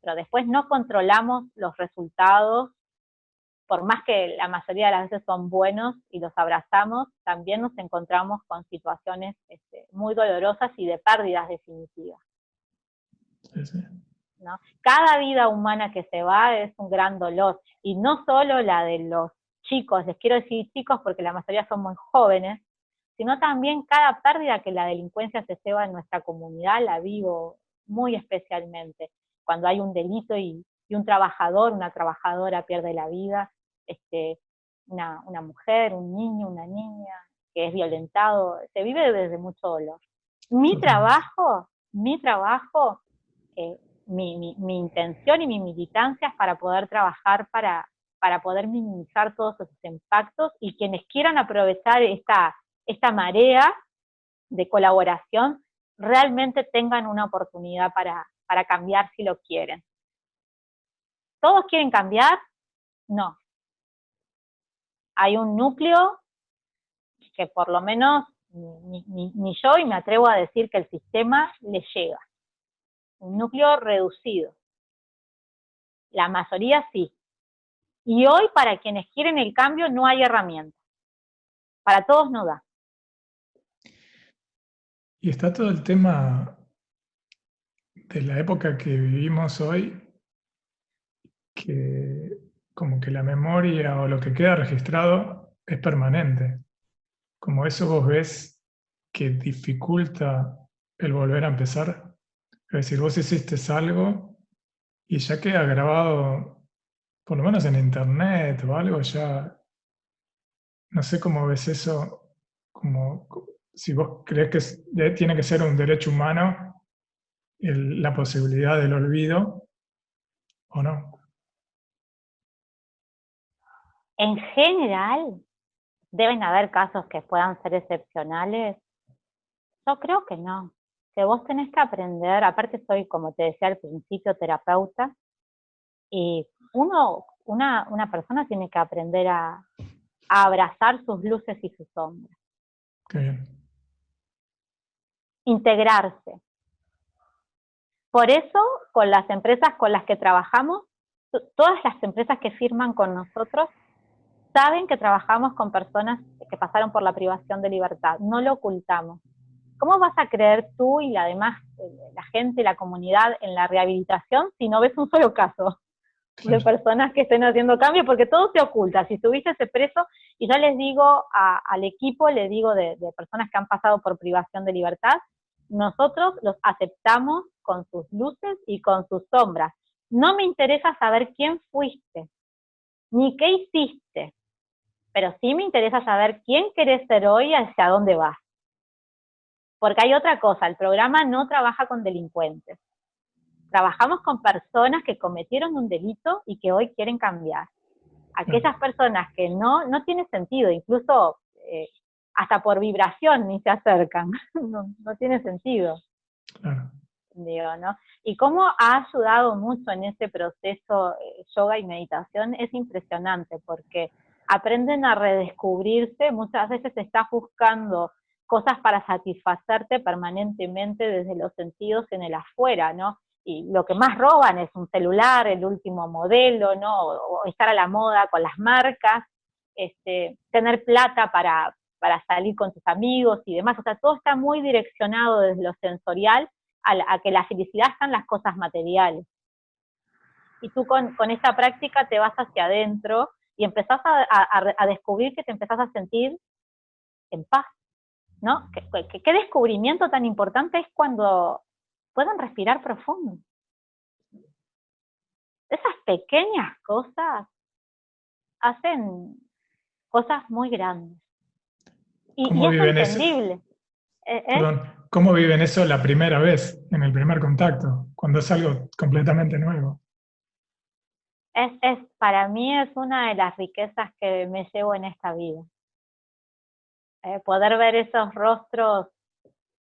pero después no controlamos los resultados, por más que la mayoría de las veces son buenos y los abrazamos, también nos encontramos con situaciones este, muy dolorosas y de pérdidas definitivas. ¿no? Cada vida humana que se va es un gran dolor, y no solo la de los chicos, les quiero decir chicos porque la mayoría son muy jóvenes, sino también cada pérdida que la delincuencia se lleva en nuestra comunidad la vivo muy especialmente cuando hay un delito y, un trabajador, una trabajadora pierde la vida, este, una, mujer, un niño, una niña que es violentado, se vive desde mucho dolor. Mi trabajo, mi trabajo, eh, mi, intención y mi militancia es para poder trabajar para, para poder minimizar todos esos impactos y quienes quieran aprovechar esta, esta marea de colaboración realmente tengan una oportunidad para, para cambiar si lo quieren. ¿Todos quieren cambiar? No. Hay un núcleo que por lo menos ni, yo, y me atrevo a decir que el sistema le llega. Un núcleo reducido. La mayoría sí. Y hoy para quienes quieren el cambio no hay herramientas. Para todos no da. Y está todo el tema de la época que vivimos hoy, que como que la memoria o lo que queda registrado es permanente. Como eso vos ves que dificulta el volver a empezar. Es decir, vos hiciste algo y ya queda grabado, por lo menos en internet o algo, ya no sé cómo ves eso, como si vos crees que tiene que ser un derecho humano la posibilidad del olvido o no? En general, deben haber casos que puedan ser excepcionales. Yo creo que no. Que vos tenés que aprender, aparte soy, como te decía al principio, terapeuta, y uno, una, una persona tiene que aprender a, a abrazar sus luces y sus sombras. Qué bien. Integrarse. Por eso, con las empresas con las que trabajamos, todas las empresas que firman con nosotros saben que trabajamos con personas que pasaron por la privación de libertad, no lo ocultamos. ¿Cómo vas a creer tú y la demás, eh, la gente, la comunidad en la rehabilitación si no ves un solo caso de personas que estén haciendo cambios? Porque todo se oculta. Si estuviste ese preso, y yo les digo al equipo, les digo de, de personas que han pasado por privación de libertad, nosotros los aceptamos con sus luces y con sus sombras. No me interesa saber quién fuiste, ni qué hiciste, pero sí me interesa saber quién querés ser hoy y hacia dónde vas. Porque hay otra cosa, el programa no trabaja con delincuentes. Trabajamos con personas que cometieron un delito y que hoy quieren cambiar. Aquellas personas que no, no tiene sentido, incluso eh, hasta por vibración ni se acercan, no, no tiene sentido. Digo, ¿no? Y cómo ha ayudado mucho en ese proceso eh, yoga y meditación es impresionante, porque aprenden a redescubrirse, muchas veces estás buscando cosas para satisfacerte permanentemente desde los sentidos en el afuera, ¿no? Y lo que más roban es un celular, el último modelo, ¿no? O, estar a la moda con las marcas, este, tener plata para, para salir con tus amigos y demás. O sea, todo está muy direccionado desde lo sensorial a, que la felicidad están las cosas materiales. Y tú con, con esta práctica te vas hacia adentro y empezás a, descubrir que te empezás a sentir en paz, ¿no? ¿Qué, qué, descubrimiento tan importante es cuando pueden respirar profundo. Esas pequeñas cosas hacen cosas muy grandes. Y, es entendible. ¿Eh? ¿Eh? ¿Cómo viven eso la primera vez, en el primer contacto, cuando es algo completamente nuevo? es, para mí es una de las riquezas que me llevo en esta vida. Eh, poder ver esos rostros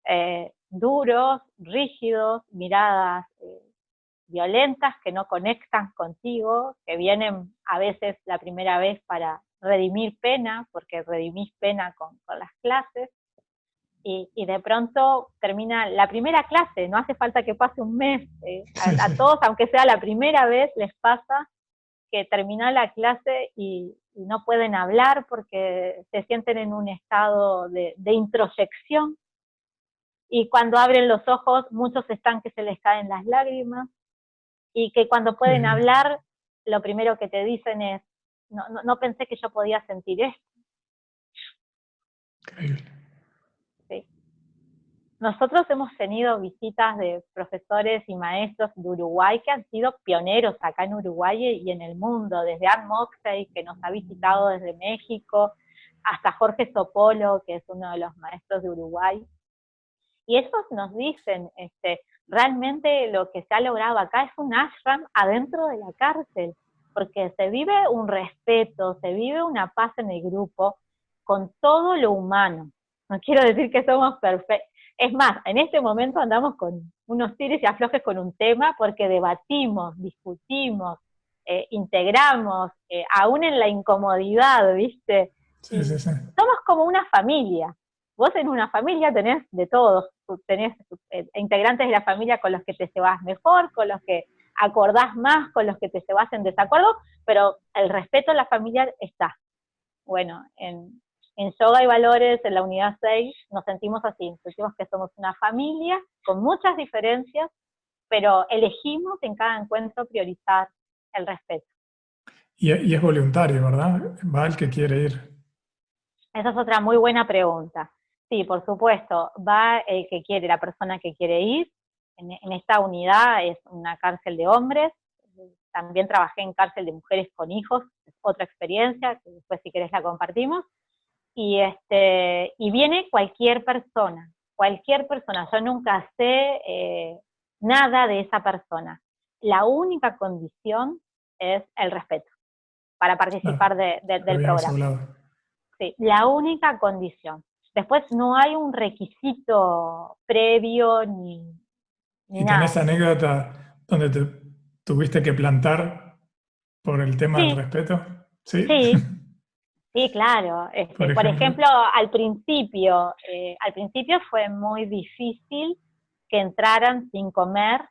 eh, duros, rígidos, miradas eh, violentas que no conectan contigo, que vienen a veces la primera vez para redimir pena, porque redimís pena con las clases, y, y, de pronto termina la primera clase, no hace falta que pase un mes, eh, a, todos, aunque sea la primera vez, les pasa que termina la clase y, no pueden hablar porque se sienten en un estado de, introyección, y cuando abren los ojos muchos están que se les caen las lágrimas, y que cuando pueden hablar, lo primero que te dicen es, no, no pensé que yo podía sentir esto. Nosotros hemos tenido visitas de profesores y maestros de Uruguay que han sido pioneros acá en Uruguay y en el mundo, desde Ann Moxey, que nos ha visitado desde México, hasta Jorge Sopolo, que es uno de los maestros de Uruguay. Y ellos nos dicen, este, realmente lo que se ha logrado acá es un ashram adentro de la cárcel, porque se vive un respeto, se vive una paz en el grupo con todo lo humano. No quiero decir que somos perfectos, es más, en este momento andamos con unos tires y aflojes con un tema porque debatimos, discutimos, eh, integramos, eh, aún en la incomodidad, ¿viste? Somos como una familia. Vos en una familia tenés de todos, tenés eh, integrantes de la familia con los que te llevas mejor, con los que acordás más, con los que te llevas en desacuerdo, pero el respeto a la familia está. Bueno, en, en Yoga y Valores, en la unidad 6, nos sentimos así, sentimos que somos una familia con muchas diferencias, pero elegimos en cada encuentro priorizar el respeto. Y, es voluntario, ¿verdad? Va el que quiere ir. Esa es otra muy buena pregunta. Sí, por supuesto, va el que quiere, la persona que quiere ir. En, en esta unidad es una cárcel de hombres, también trabajé en cárcel de mujeres con hijos, es otra experiencia, que después si querés la compartimos y, este, y viene cualquier persona, cualquier persona. Yo nunca sé eh, nada de esa persona. La única condición es el respeto para participar de, del programa. Sí, la única condición. Después no hay un requisito previo ni, ni ¿Y tenés anécdota donde te tuviste que plantar por el tema del respeto? Sí. Sí, claro. Este, por, ejemplo, al principio, eh, al principio fue muy difícil que entraran sin comer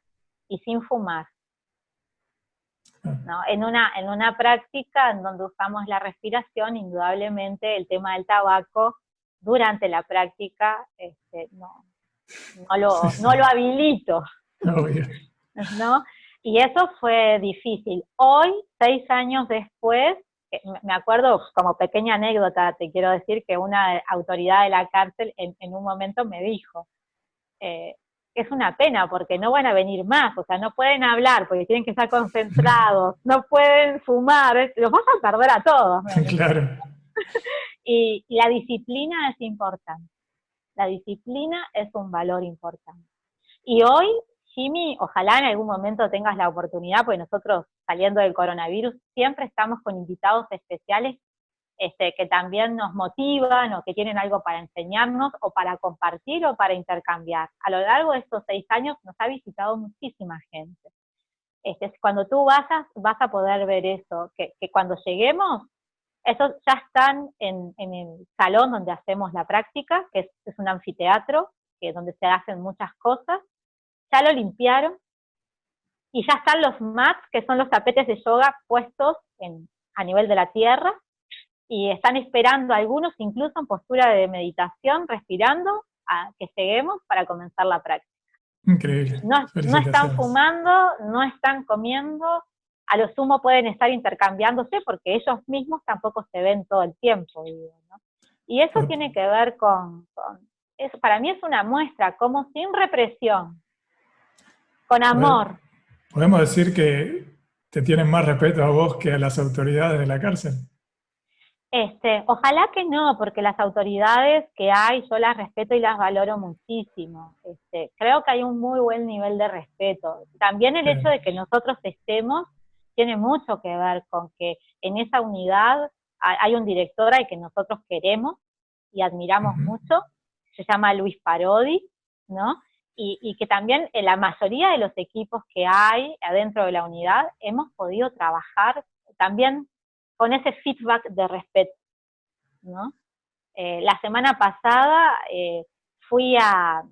y sin fumar. ¿no? En, una, en una práctica en donde usamos la respiración, indudablemente el tema del tabaco durante la práctica este, no, no, lo, no lo habilito. ¿no? Y eso fue difícil. Hoy, seis años después, me acuerdo como pequeña anécdota, te quiero decir que una autoridad de la cárcel en, un momento me dijo, eh, es una pena porque no van a venir más, o sea, no pueden hablar porque tienen que estar concentrados, no pueden fumar, los vas a perder a todos. Claro. y, la disciplina es importante, la disciplina es un valor importante. Y hoy, Jimmy, ojalá en algún momento tengas la oportunidad, porque nosotros saliendo del coronavirus siempre estamos con invitados especiales este, que también nos motivan o que tienen algo para enseñarnos o para compartir o para intercambiar. A lo largo de estos seis años nos ha visitado muchísima gente. Este, cuando tú vas a, vas a poder ver eso, que, cuando lleguemos, esos ya están en, el salón donde hacemos la práctica, que es, un anfiteatro, que donde se hacen muchas cosas, ya lo limpiaron, y ya están los mats, que son los tapetes de yoga puestos en, a nivel de la tierra, y están esperando algunos incluso en postura de meditación, respirando, a que lleguemos para comenzar la práctica. Increíble. No, están fumando, no están comiendo, a lo sumo pueden estar intercambiándose porque ellos mismos tampoco se ven todo el tiempo. Y eso tiene que ver con, eso para mí es una muestra, como sin represión, con amor. ¿Podemos decir que te tienen más respeto a vos que a las autoridades de la cárcel? Este, ojalá que no, porque las autoridades que hay yo las respeto y las valoro muchísimo. Este, creo que hay un muy buen nivel de respeto. También el hecho de que nosotros estemos tiene mucho que ver con que en esa unidad hay un director al que nosotros queremos y admiramos mucho, se llama Luis Parodi, ¿no? Y, y, que también en la mayoría de los equipos que hay adentro de la unidad hemos podido trabajar también con ese feedback de respeto, ¿no? Eh, la semana pasada eh, fui a,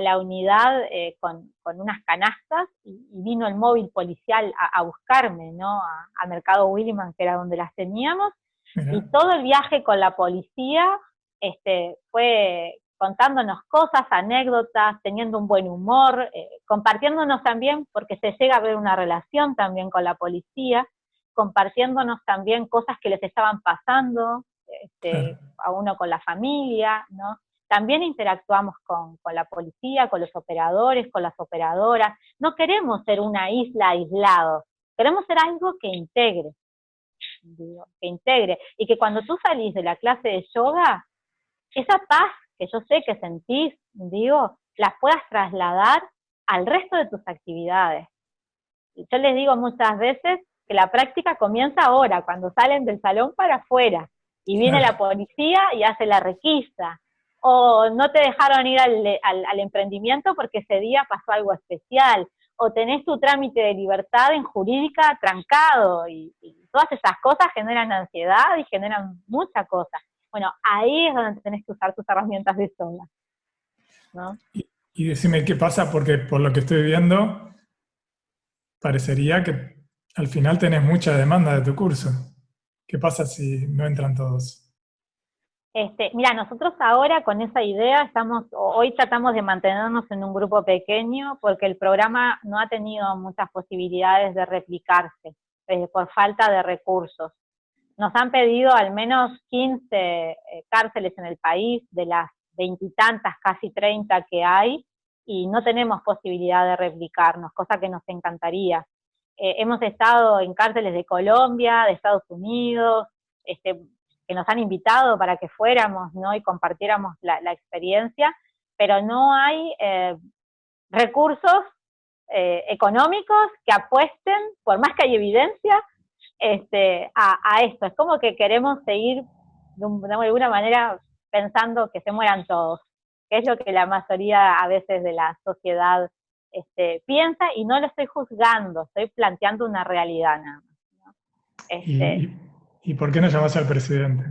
la unidad eh, con, unas canastas y, vino el móvil policial a, buscarme, ¿no? A, Mercado Williman, que era donde las teníamos, y todo el viaje con la policía este, fue contándonos cosas, anécdotas, teniendo un buen humor, compartiéndonos también, porque se llega a ver una relación también con la policía, compartiéndonos también cosas que les estaban pasando, este, a uno con la familia, ¿no? También interactuamos con, la policía, con los operadores, con las operadoras. No queremos ser una isla aislada, queremos ser algo que integre, que integre. Y que cuando tú salís de la clase de yoga, esa paz que yo sé que sentís, digo, la puedas trasladar al resto de tus actividades. Yo les digo muchas veces que la práctica comienza ahora, cuando salen del salón para afuera, y viene la policía y hace la requisa, o no te dejaron ir al, emprendimiento porque ese día pasó algo especial, o tenés tu trámite de libertad en jurídica trancado, y, todas esas cosas generan ansiedad y generan mucha cosa. Bueno, ahí es donde tenés que usar tus herramientas de sola. Y, y decime qué pasa, porque por lo que estoy viendo, parecería que al final tenés mucha demanda de tu curso. ¿Qué pasa si no entran todos? Este, mira, nosotros ahora con esa idea estamos, hoy tratamos de mantenernos en un grupo pequeño porque el programa no ha tenido muchas posibilidades de replicarse eh, por falta de recursos. Nos han pedido al menos 15 eh, cárceles en el país de las veintitantas, casi 30 que hay, y no tenemos posibilidad de replicarnos, cosa que nos encantaría. Eh, hemos estado en cárceles de Colombia, de Estados Unidos, este, que nos han invitado para que fuéramos ¿no? y compartiéramos la, experiencia, pero no hay eh, recursos económicos que apuesten, por más que hay evidencia, este, a, esto. Es como que queremos seguir de, alguna manera pensando que se mueran todos, que es lo que la mayoría a veces de la sociedad este, piensa y no lo estoy juzgando, estoy planteando una realidad nada más. Este, ¿Y, por qué no llamas al presidente?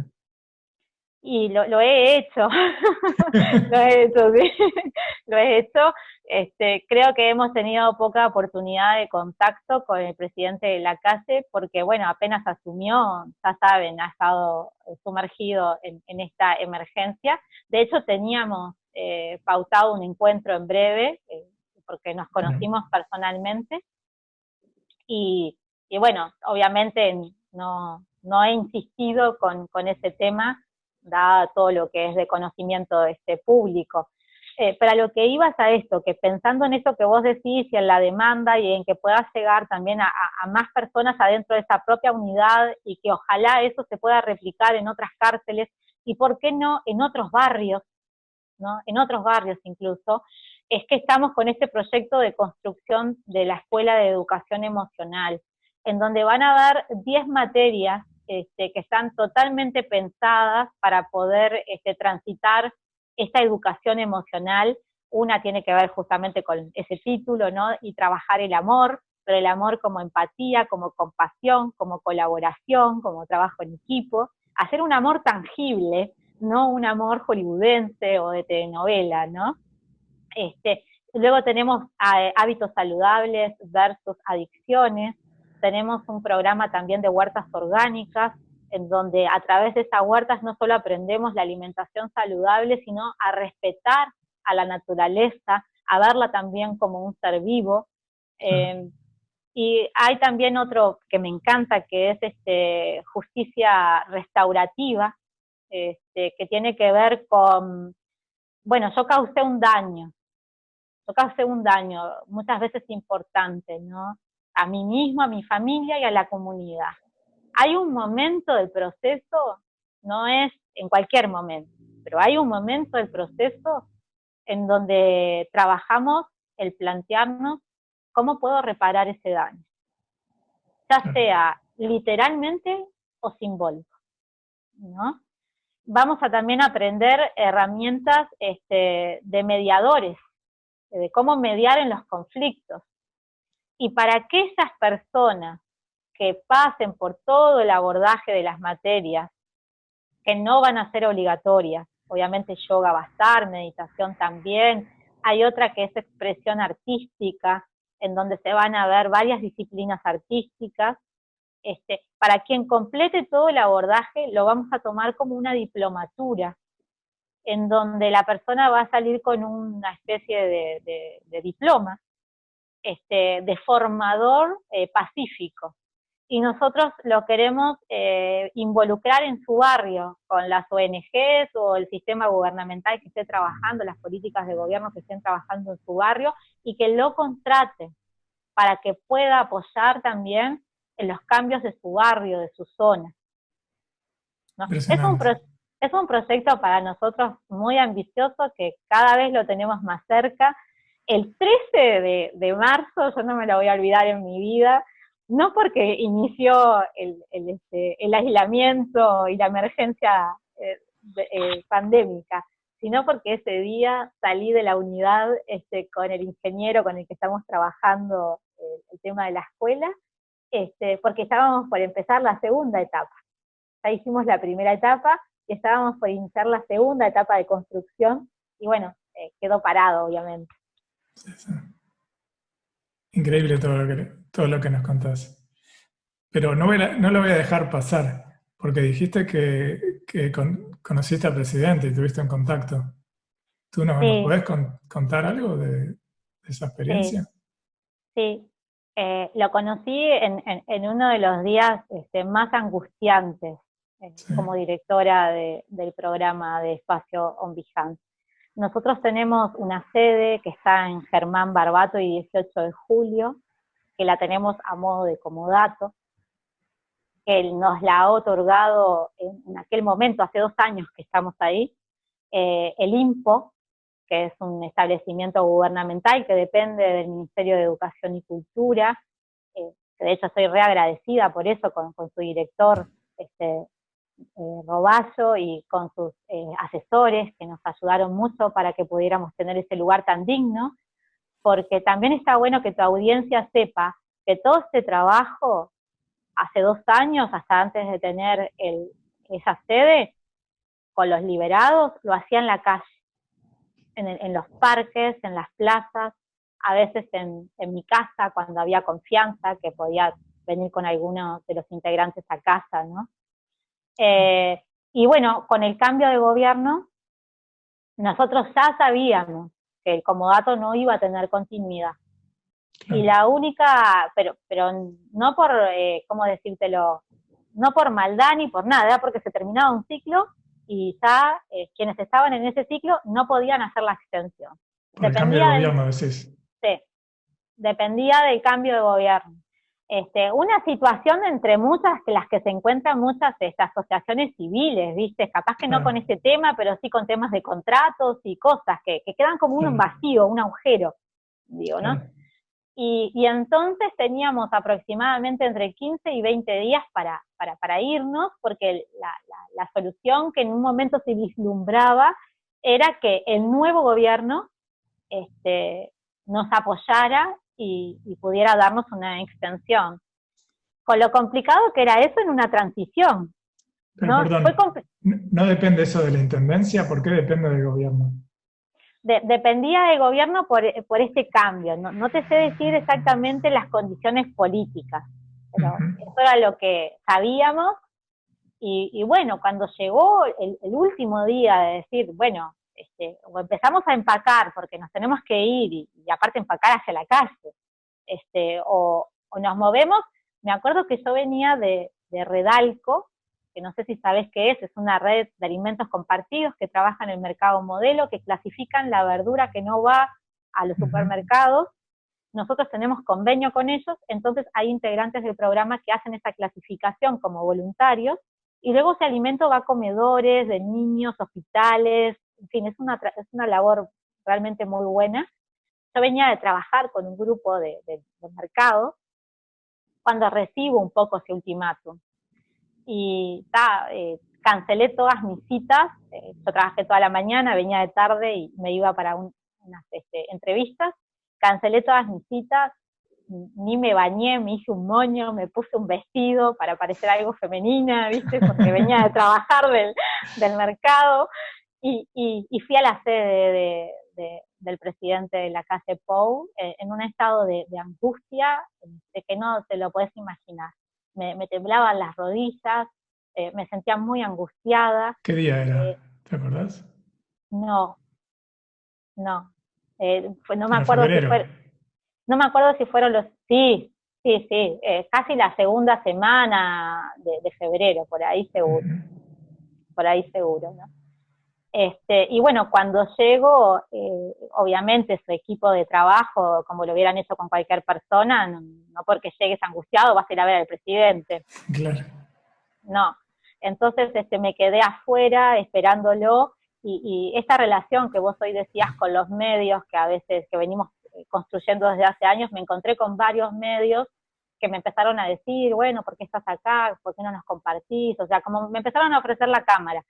Y lo, lo he hecho, lo he hecho, sí, lo he hecho. Este, creo que hemos tenido poca oportunidad de contacto con el presidente de la calle porque, bueno, apenas asumió, ya saben, ha estado sumergido en, esta emergencia. De hecho, teníamos eh, pautado un encuentro en breve, eh, porque nos conocimos personalmente. Y, bueno, obviamente no, no he insistido con, con ese tema, dado todo lo que es de conocimiento de este público. Eh, para lo que ibas a esto, que pensando en eso que vos decís y en la demanda y en que pueda llegar también a, más personas adentro de esa propia unidad y que ojalá eso se pueda replicar en otras cárceles y por qué no en otros barrios, ¿no? en otros barrios incluso, es que estamos con este proyecto de construcción de la Escuela de Educación Emocional, en donde van a haber 10 materias este, que están totalmente pensadas para poder este, transitar esta educación emocional, una tiene que ver justamente con ese título, ¿no? Y trabajar el amor, pero el amor como empatía, como compasión, como colaboración, como trabajo en equipo, hacer un amor tangible, no un amor hollywoodense o de telenovela, ¿no? Este, luego tenemos eh, hábitos saludables versus adicciones, tenemos un programa también de huertas orgánicas, en donde a través de esas huertas no solo aprendemos la alimentación saludable, sino a respetar a la naturaleza, a verla también como un ser vivo. Em, y hay también otro que me encanta, que es este, justicia restaurativa, este, que tiene que ver con, bueno, yo causé un daño, yo causé un daño, muchas veces importante, ¿no? A mí mismo, a mi familia y a la comunidad hay un momento del proceso, no es en cualquier momento, pero hay un momento del proceso en donde trabajamos el plantearnos cómo puedo reparar ese daño, ya sea literalmente o simbólico, ¿no? Vamos a también aprender herramientas este, de mediadores, de cómo mediar en los conflictos. Y para que esas personas que pasen por todo el abordaje de las materias, que no van a ser obligatorias. Obviamente yoga va a meditación también. Hay otra que es expresión artística, en donde se van a ver varias disciplinas artísticas. Este, para quien complete todo el abordaje, lo vamos a tomar como una diplomatura, en donde la persona va a salir con una especie de, diploma, este, de formador eh, pacífico y nosotros lo queremos eh, involucrar en su barrio, con las ONGs o el sistema gubernamental que esté trabajando, las políticas de gobierno que estén trabajando en su barrio, y que lo contrate para que pueda apoyar también en los cambios de su barrio, de su zona. Es, un es un proyecto para nosotros muy ambicioso que cada vez lo tenemos más cerca. El 13 de, de marzo, yo no me lo voy a olvidar en mi vida, no porque inició el, este, aislamiento y la emergencia eh, eh, pandémica, sino porque ese día salí de la unidad este, con el ingeniero con el que estamos trabajando eh, el tema de la escuela, este, porque estábamos por empezar la segunda etapa. Ya hicimos la primera etapa y estábamos por iniciar la segunda etapa de construcción, y bueno, quedó parado, obviamente. Increíble todo lo que, todo lo que nos contás. Pero no, no lo voy a dejar pasar, porque dijiste que, conociste al presidente y tuviste un contacto. ¿Tú nos, puedes contar algo de, esa experiencia? Sí, eh, lo conocí en, uno de los días este, más angustiantes eh, como directora del programa de Espacio On nosotros tenemos una sede que está en Germán Barbato y 18 de julio, que la tenemos a modo de comodato, que nos la ha otorgado en, aquel momento, hace dos años que estamos ahí, eh, el IMPO, que es un establecimiento gubernamental que depende del Ministerio de Educación y Cultura, eh, de hecho soy reagradecida por eso con, su director, este, eh, Roballo y con sus asesores que nos ayudaron mucho para que pudiéramos tener ese lugar tan digno, porque también está bueno que tu audiencia sepa que todo este trabajo, hace dos años, hasta antes de tener esa sede, con los liberados, lo hacía en la calle, en, los parques, en las plazas, a veces en, en mi casa, cuando había confianza, que podía venir con alguno de los integrantes a casa, ¿no? Eh, y bueno, con el cambio de gobierno, nosotros ya sabíamos que el comodato no iba a tener continuidad. Y la única, pero, pero no por, eh, ¿cómo decírtelo? No por maldad ni por nada, porque se terminaba un ciclo y ya eh, quienes estaban en ese ciclo no podían hacer la extensión. dependía del gobierno, decís. Sí, dependía del cambio de gobierno. Este, una situación entre muchas que las que se encuentran muchas estas asociaciones civiles, ¿viste? Capaz que no con este tema, pero sí con temas de contratos y cosas que, quedan como un vacío, un agujero, digo, ¿no? Y, entonces teníamos aproximadamente entre 15 y 20 días para, para, irnos, porque la, solución que en un momento se vislumbraba era que el nuevo gobierno este, nos apoyara y, pudiera darnos una extensión. Con lo complicado que era eso en una transición. ¿no? ¿no depende eso de la intendencia? ¿Por qué depende del gobierno? dependía del gobierno por, este cambio. No, te sé decir exactamente las condiciones políticas, pero eso era lo que sabíamos. Y, bueno, cuando llegó el, último día de decir, bueno, este, o empezamos a empacar porque nos tenemos que ir y, aparte empacar hacia la calle, este, o, nos movemos, me acuerdo que yo venía de, Redalco, que no sé si sabes qué es, es una red de alimentos compartidos que trabaja en el mercado modelo, que clasifican la verdura que no va a los supermercados. Nosotros tenemos convenio con ellos, entonces hay integrantes del programa que hacen esa clasificación como voluntarios, y luego ese alimento va a comedores de niños, hospitales, en fin, es una, es una labor realmente muy buena. Yo venía de trabajar con un grupo de, mercado cuando recibo un poco ese ultimátum. Y eh, cancelé todas mis citas, eh, yo trabajé toda la mañana, venía de tarde y me iba para unas este, entrevistas, cancelé todas mis citas, ni me bañé, me hice un moño, me puse un vestido para parecer algo femenina, ¿viste? Porque venía de trabajar del, del mercado, y, fui a la sede del presidente de la calle Pou eh, en un estado de, angustia de que no te lo puedes imaginar. Me, temblaban las rodillas, eh, me sentía muy angustiada. ¿Qué día era? Eh, ¿Te acordás? No, no. no me acuerdo si no me acuerdo si fueron los, sí, sí, sí, casi la segunda semana de, febrero, por ahí seguro, por ahí seguro, ¿no? Este, y bueno, cuando llego, eh, obviamente su equipo de trabajo, como lo hubieran hecho con cualquier persona, no, porque llegues angustiado vas a ir a ver al presidente. Claro. No. Entonces este, me quedé afuera esperándolo y, esta relación que vos hoy decías con los medios, que a veces que venimos eh, construyendo desde hace años, me encontré con varios medios que me empezaron a decir, bueno, ¿por qué estás acá? ¿Por qué no nos compartís? O sea, como me empezaron a ofrecer la cámara.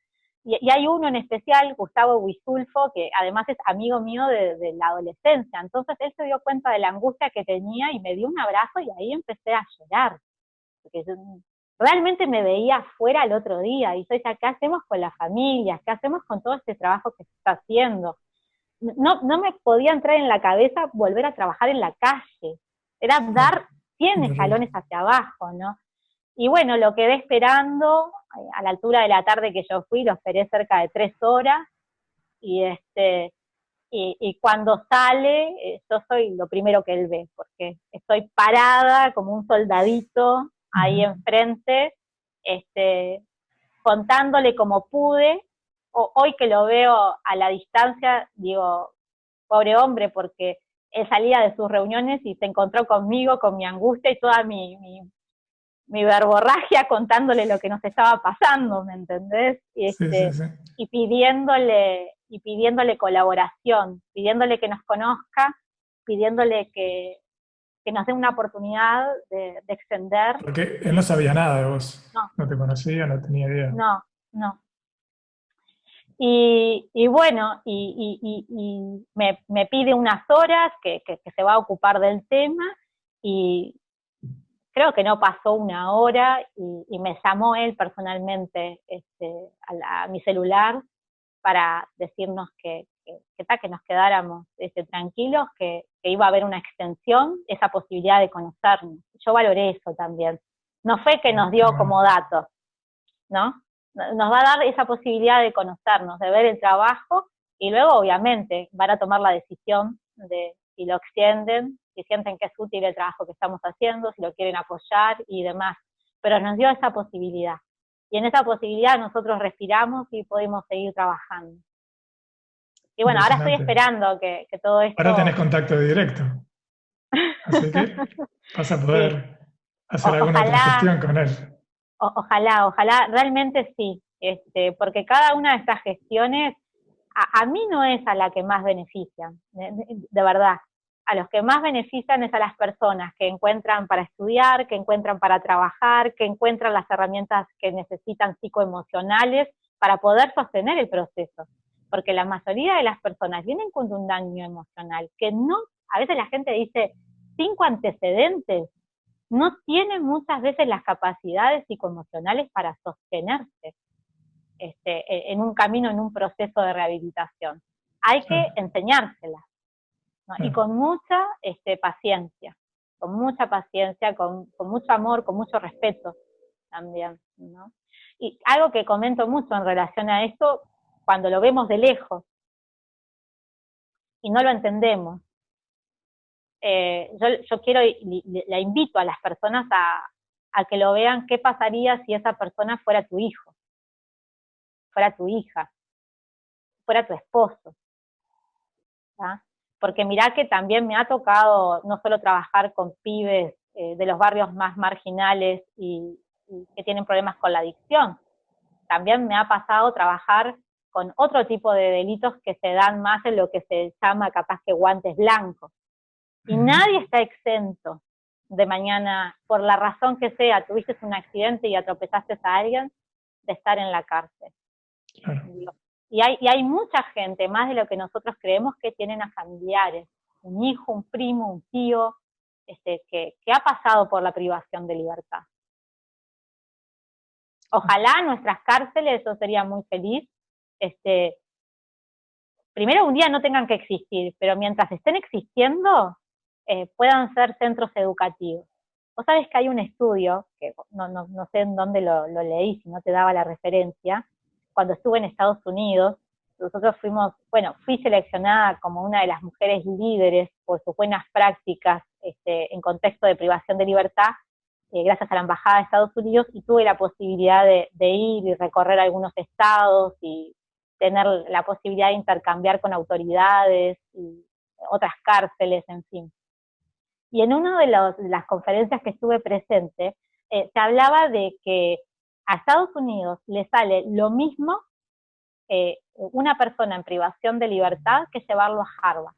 Y, hay uno en especial, Gustavo Huizulfo, que además es amigo mío de, la adolescencia. Entonces él se dio cuenta de la angustia que tenía y me dio un abrazo y ahí empecé a llorar. Porque realmente me veía afuera el otro día y yo decía, ¿qué hacemos con las familias? ¿Qué hacemos con todo este trabajo que se está haciendo? No, no me podía entrar en la cabeza volver a trabajar en la calle. Era dar 100 escalones hacia abajo, ¿no? Y bueno, lo quedé esperando, eh, a la altura de la tarde que yo fui, lo esperé cerca de tres horas, y este, y, cuando sale, eh, yo soy lo primero que él ve, porque estoy parada como un soldadito ahí enfrente, este, contándole como pude. hoy que lo veo a la distancia, digo, pobre hombre, porque él salía de sus reuniones y se encontró conmigo, con mi angustia y toda mi, mi verborragia contándole lo que nos estaba pasando, ¿me entendés? Y, este, y pidiéndole, y pidiéndole colaboración, pidiéndole que nos conozca, pidiéndole que, que nos dé una oportunidad de, extender. Porque él no sabía nada de vos. No. No te conocía, no tenía idea. No, no. Y, bueno, y, me, pide unas horas que, se va a ocupar del tema y creo que no pasó una hora y, me llamó él personalmente este, a, mi celular para decirnos que, que, nos quedáramos este, tranquilos, que, iba a haber una extensión, esa posibilidad de conocernos. Yo valoré eso también. No fue que nos dio como datos, ¿no? Nos va a dar esa posibilidad de conocernos, de ver el trabajo y luego obviamente van a tomar la decisión de si lo extienden, si sienten que es útil el trabajo que estamos haciendo, si lo quieren apoyar y demás. Pero nos dio esa posibilidad. Y en esa posibilidad nosotros respiramos y podemos seguir trabajando. Y bueno, ahora estoy esperando que, todo esto... Ahora tenés contacto directo. Así que vas a poder hacer alguna otra gestión con él. ojalá, ojalá, realmente sí. Este, porque cada una de estas gestiones a, mí no es a la que más benefician, de, verdad. A los que más benefician es a las personas que encuentran para estudiar, que encuentran para trabajar, que encuentran las herramientas que necesitan psicoemocionales para poder sostener el proceso. Porque la mayoría de las personas vienen con un daño emocional que no, a veces la gente dice, cinco antecedentes, no tienen muchas veces las capacidades psicoemocionales para sostenerse este, e, en un camino, en un proceso de rehabilitación. Hay que enseñárselas, y con mucha este, paciencia, con mucha paciencia, con, con, mucho amor, con mucho respeto también. ¿no? Y algo que comento mucho en relación a esto, cuando lo vemos de lejos y no lo entendemos. Eh, yo, quiero, la invito a las personas a, que lo vean qué pasaría si esa persona fuera tu hijo, fuera tu hija, fuera tu esposo. Porque mirá que también me ha tocado no solo trabajar con pibes eh, de los barrios más marginales y que tienen problemas con la adicción, también me ha pasado trabajar con otro tipo de delitos que se dan más en lo que se llama capaz que guantes blancos. Y nadie está exento de mañana, por la razón que sea, tuviste un accidente y atropellaste a alguien, de estar en la cárcel. Y, hay, hay mucha gente, más de lo que nosotros creemos, que tienen a familiares, un hijo, un primo, un tío, este, que, ha pasado por la privación de libertad. Ojalá nuestras cárceles, eso sería muy feliz, este, primero un día no tengan que existir, pero mientras estén existiendo, eh, puedan ser centros educativos. Vos sabés que hay un estudio, que no, no, no sé en dónde lo, leí, si no te daba la referencia, cuando estuve en Estados Unidos, nosotros fuimos, bueno, fui seleccionada como una de las mujeres líderes por sus buenas prácticas este, en contexto de privación de libertad, eh, gracias a la Embajada de Estados Unidos, y tuve la posibilidad de, de ir y recorrer algunos estados y tener la posibilidad de intercambiar con autoridades y otras cárceles, en fin. Y en una de, las conferencias que estuve presente, eh, se hablaba de que a Estados Unidos le sale lo mismo eh, una persona en privación de libertad que llevarlo a Harvard.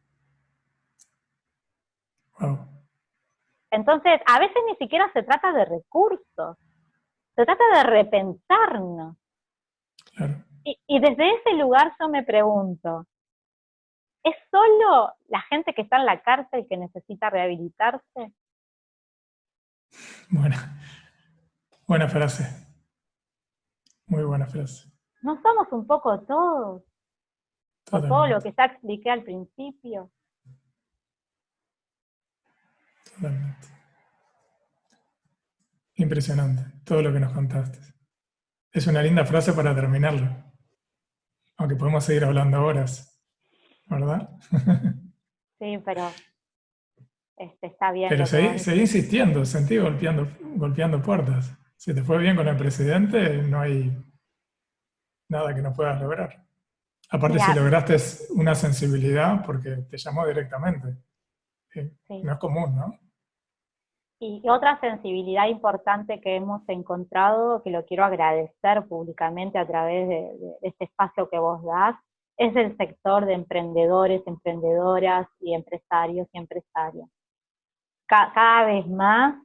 Entonces, a veces ni siquiera se trata de recursos, se trata de repensarnos. Claro. Y, desde ese lugar yo me pregunto, ¿es solo la gente que está en la cárcel que necesita rehabilitarse? Buena, buena frase. Muy buena frase. ¿No somos un poco todos? todo lo que ya expliqué al principio. Totalmente. Impresionante, todo lo que nos contaste. Es una linda frase para terminarlo. Aunque podemos seguir hablando horas, ¿verdad? Sí, pero este, está bien. Pero seguí, insistiendo, sentí golpeando, golpeando puertas. Si te fue bien con el presidente, no hay nada que no puedas lograr. Aparte, si lograste una sensibilidad, porque te llamó directamente. No es común, ¿no? Y otra sensibilidad importante que hemos encontrado, que lo quiero agradecer públicamente a través de, este espacio que vos das, es el sector de emprendedores, emprendedoras y empresarios y empresarias. cada vez más,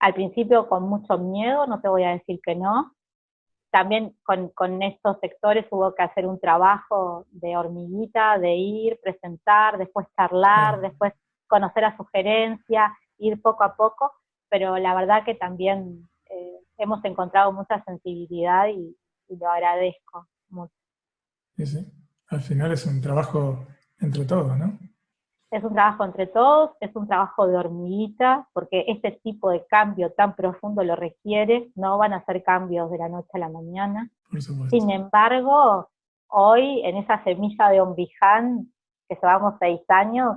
al principio con mucho miedo, no te voy a decir que no, también con, con, estos sectores hubo que hacer un trabajo de hormiguita, de ir, presentar, después charlar, después conocer a sugerencia, ir poco a poco, pero la verdad que también eh, hemos encontrado mucha sensibilidad y, lo agradezco mucho. Sí, sí. Al final es un trabajo entre todos, ¿no? Es un trabajo entre todos, es un trabajo de hormiguita, porque este tipo de cambio tan profundo lo requiere, no van a ser cambios de la noche a la mañana. Sin embargo, hoy en esa semilla de Ombiján, que llevamos seis años,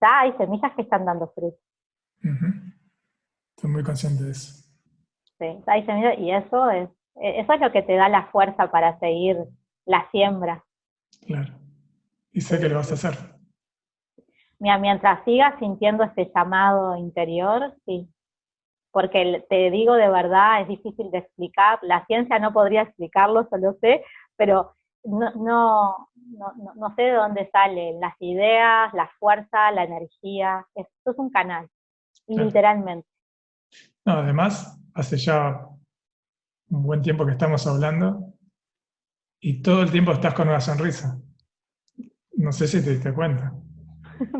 ya hay semillas que están dando fruto. Estoy muy consciente de eso. Sí, hay semillas y eso es, eso es lo que te da la fuerza para seguir la siembra. Claro. Y sé que lo vas a hacer mientras sigas sintiendo este llamado interior, sí. Porque te digo de verdad, es difícil de explicar, la ciencia no podría explicarlo, solo sé, pero no, no, no, sé de dónde salen las ideas, la fuerza, la energía. Esto es un canal, literalmente. No, además, hace ya un buen tiempo que estamos hablando y todo el tiempo estás con una sonrisa. No sé si te diste cuenta.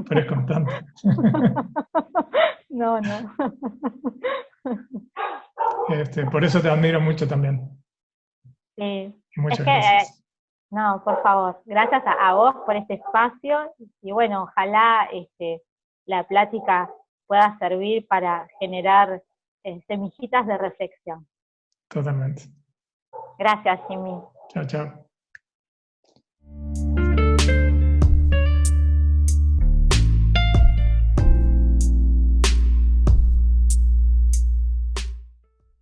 Pero es constante. No, no. Este, por eso te admiro mucho también. Sí. Muchas gracias. no, por favor, gracias a, vos por este espacio y bueno, ojalá este, la plática pueda servir para generar eh, semillitas de reflexión. Totalmente. Gracias, Jimmy. Chao, chao.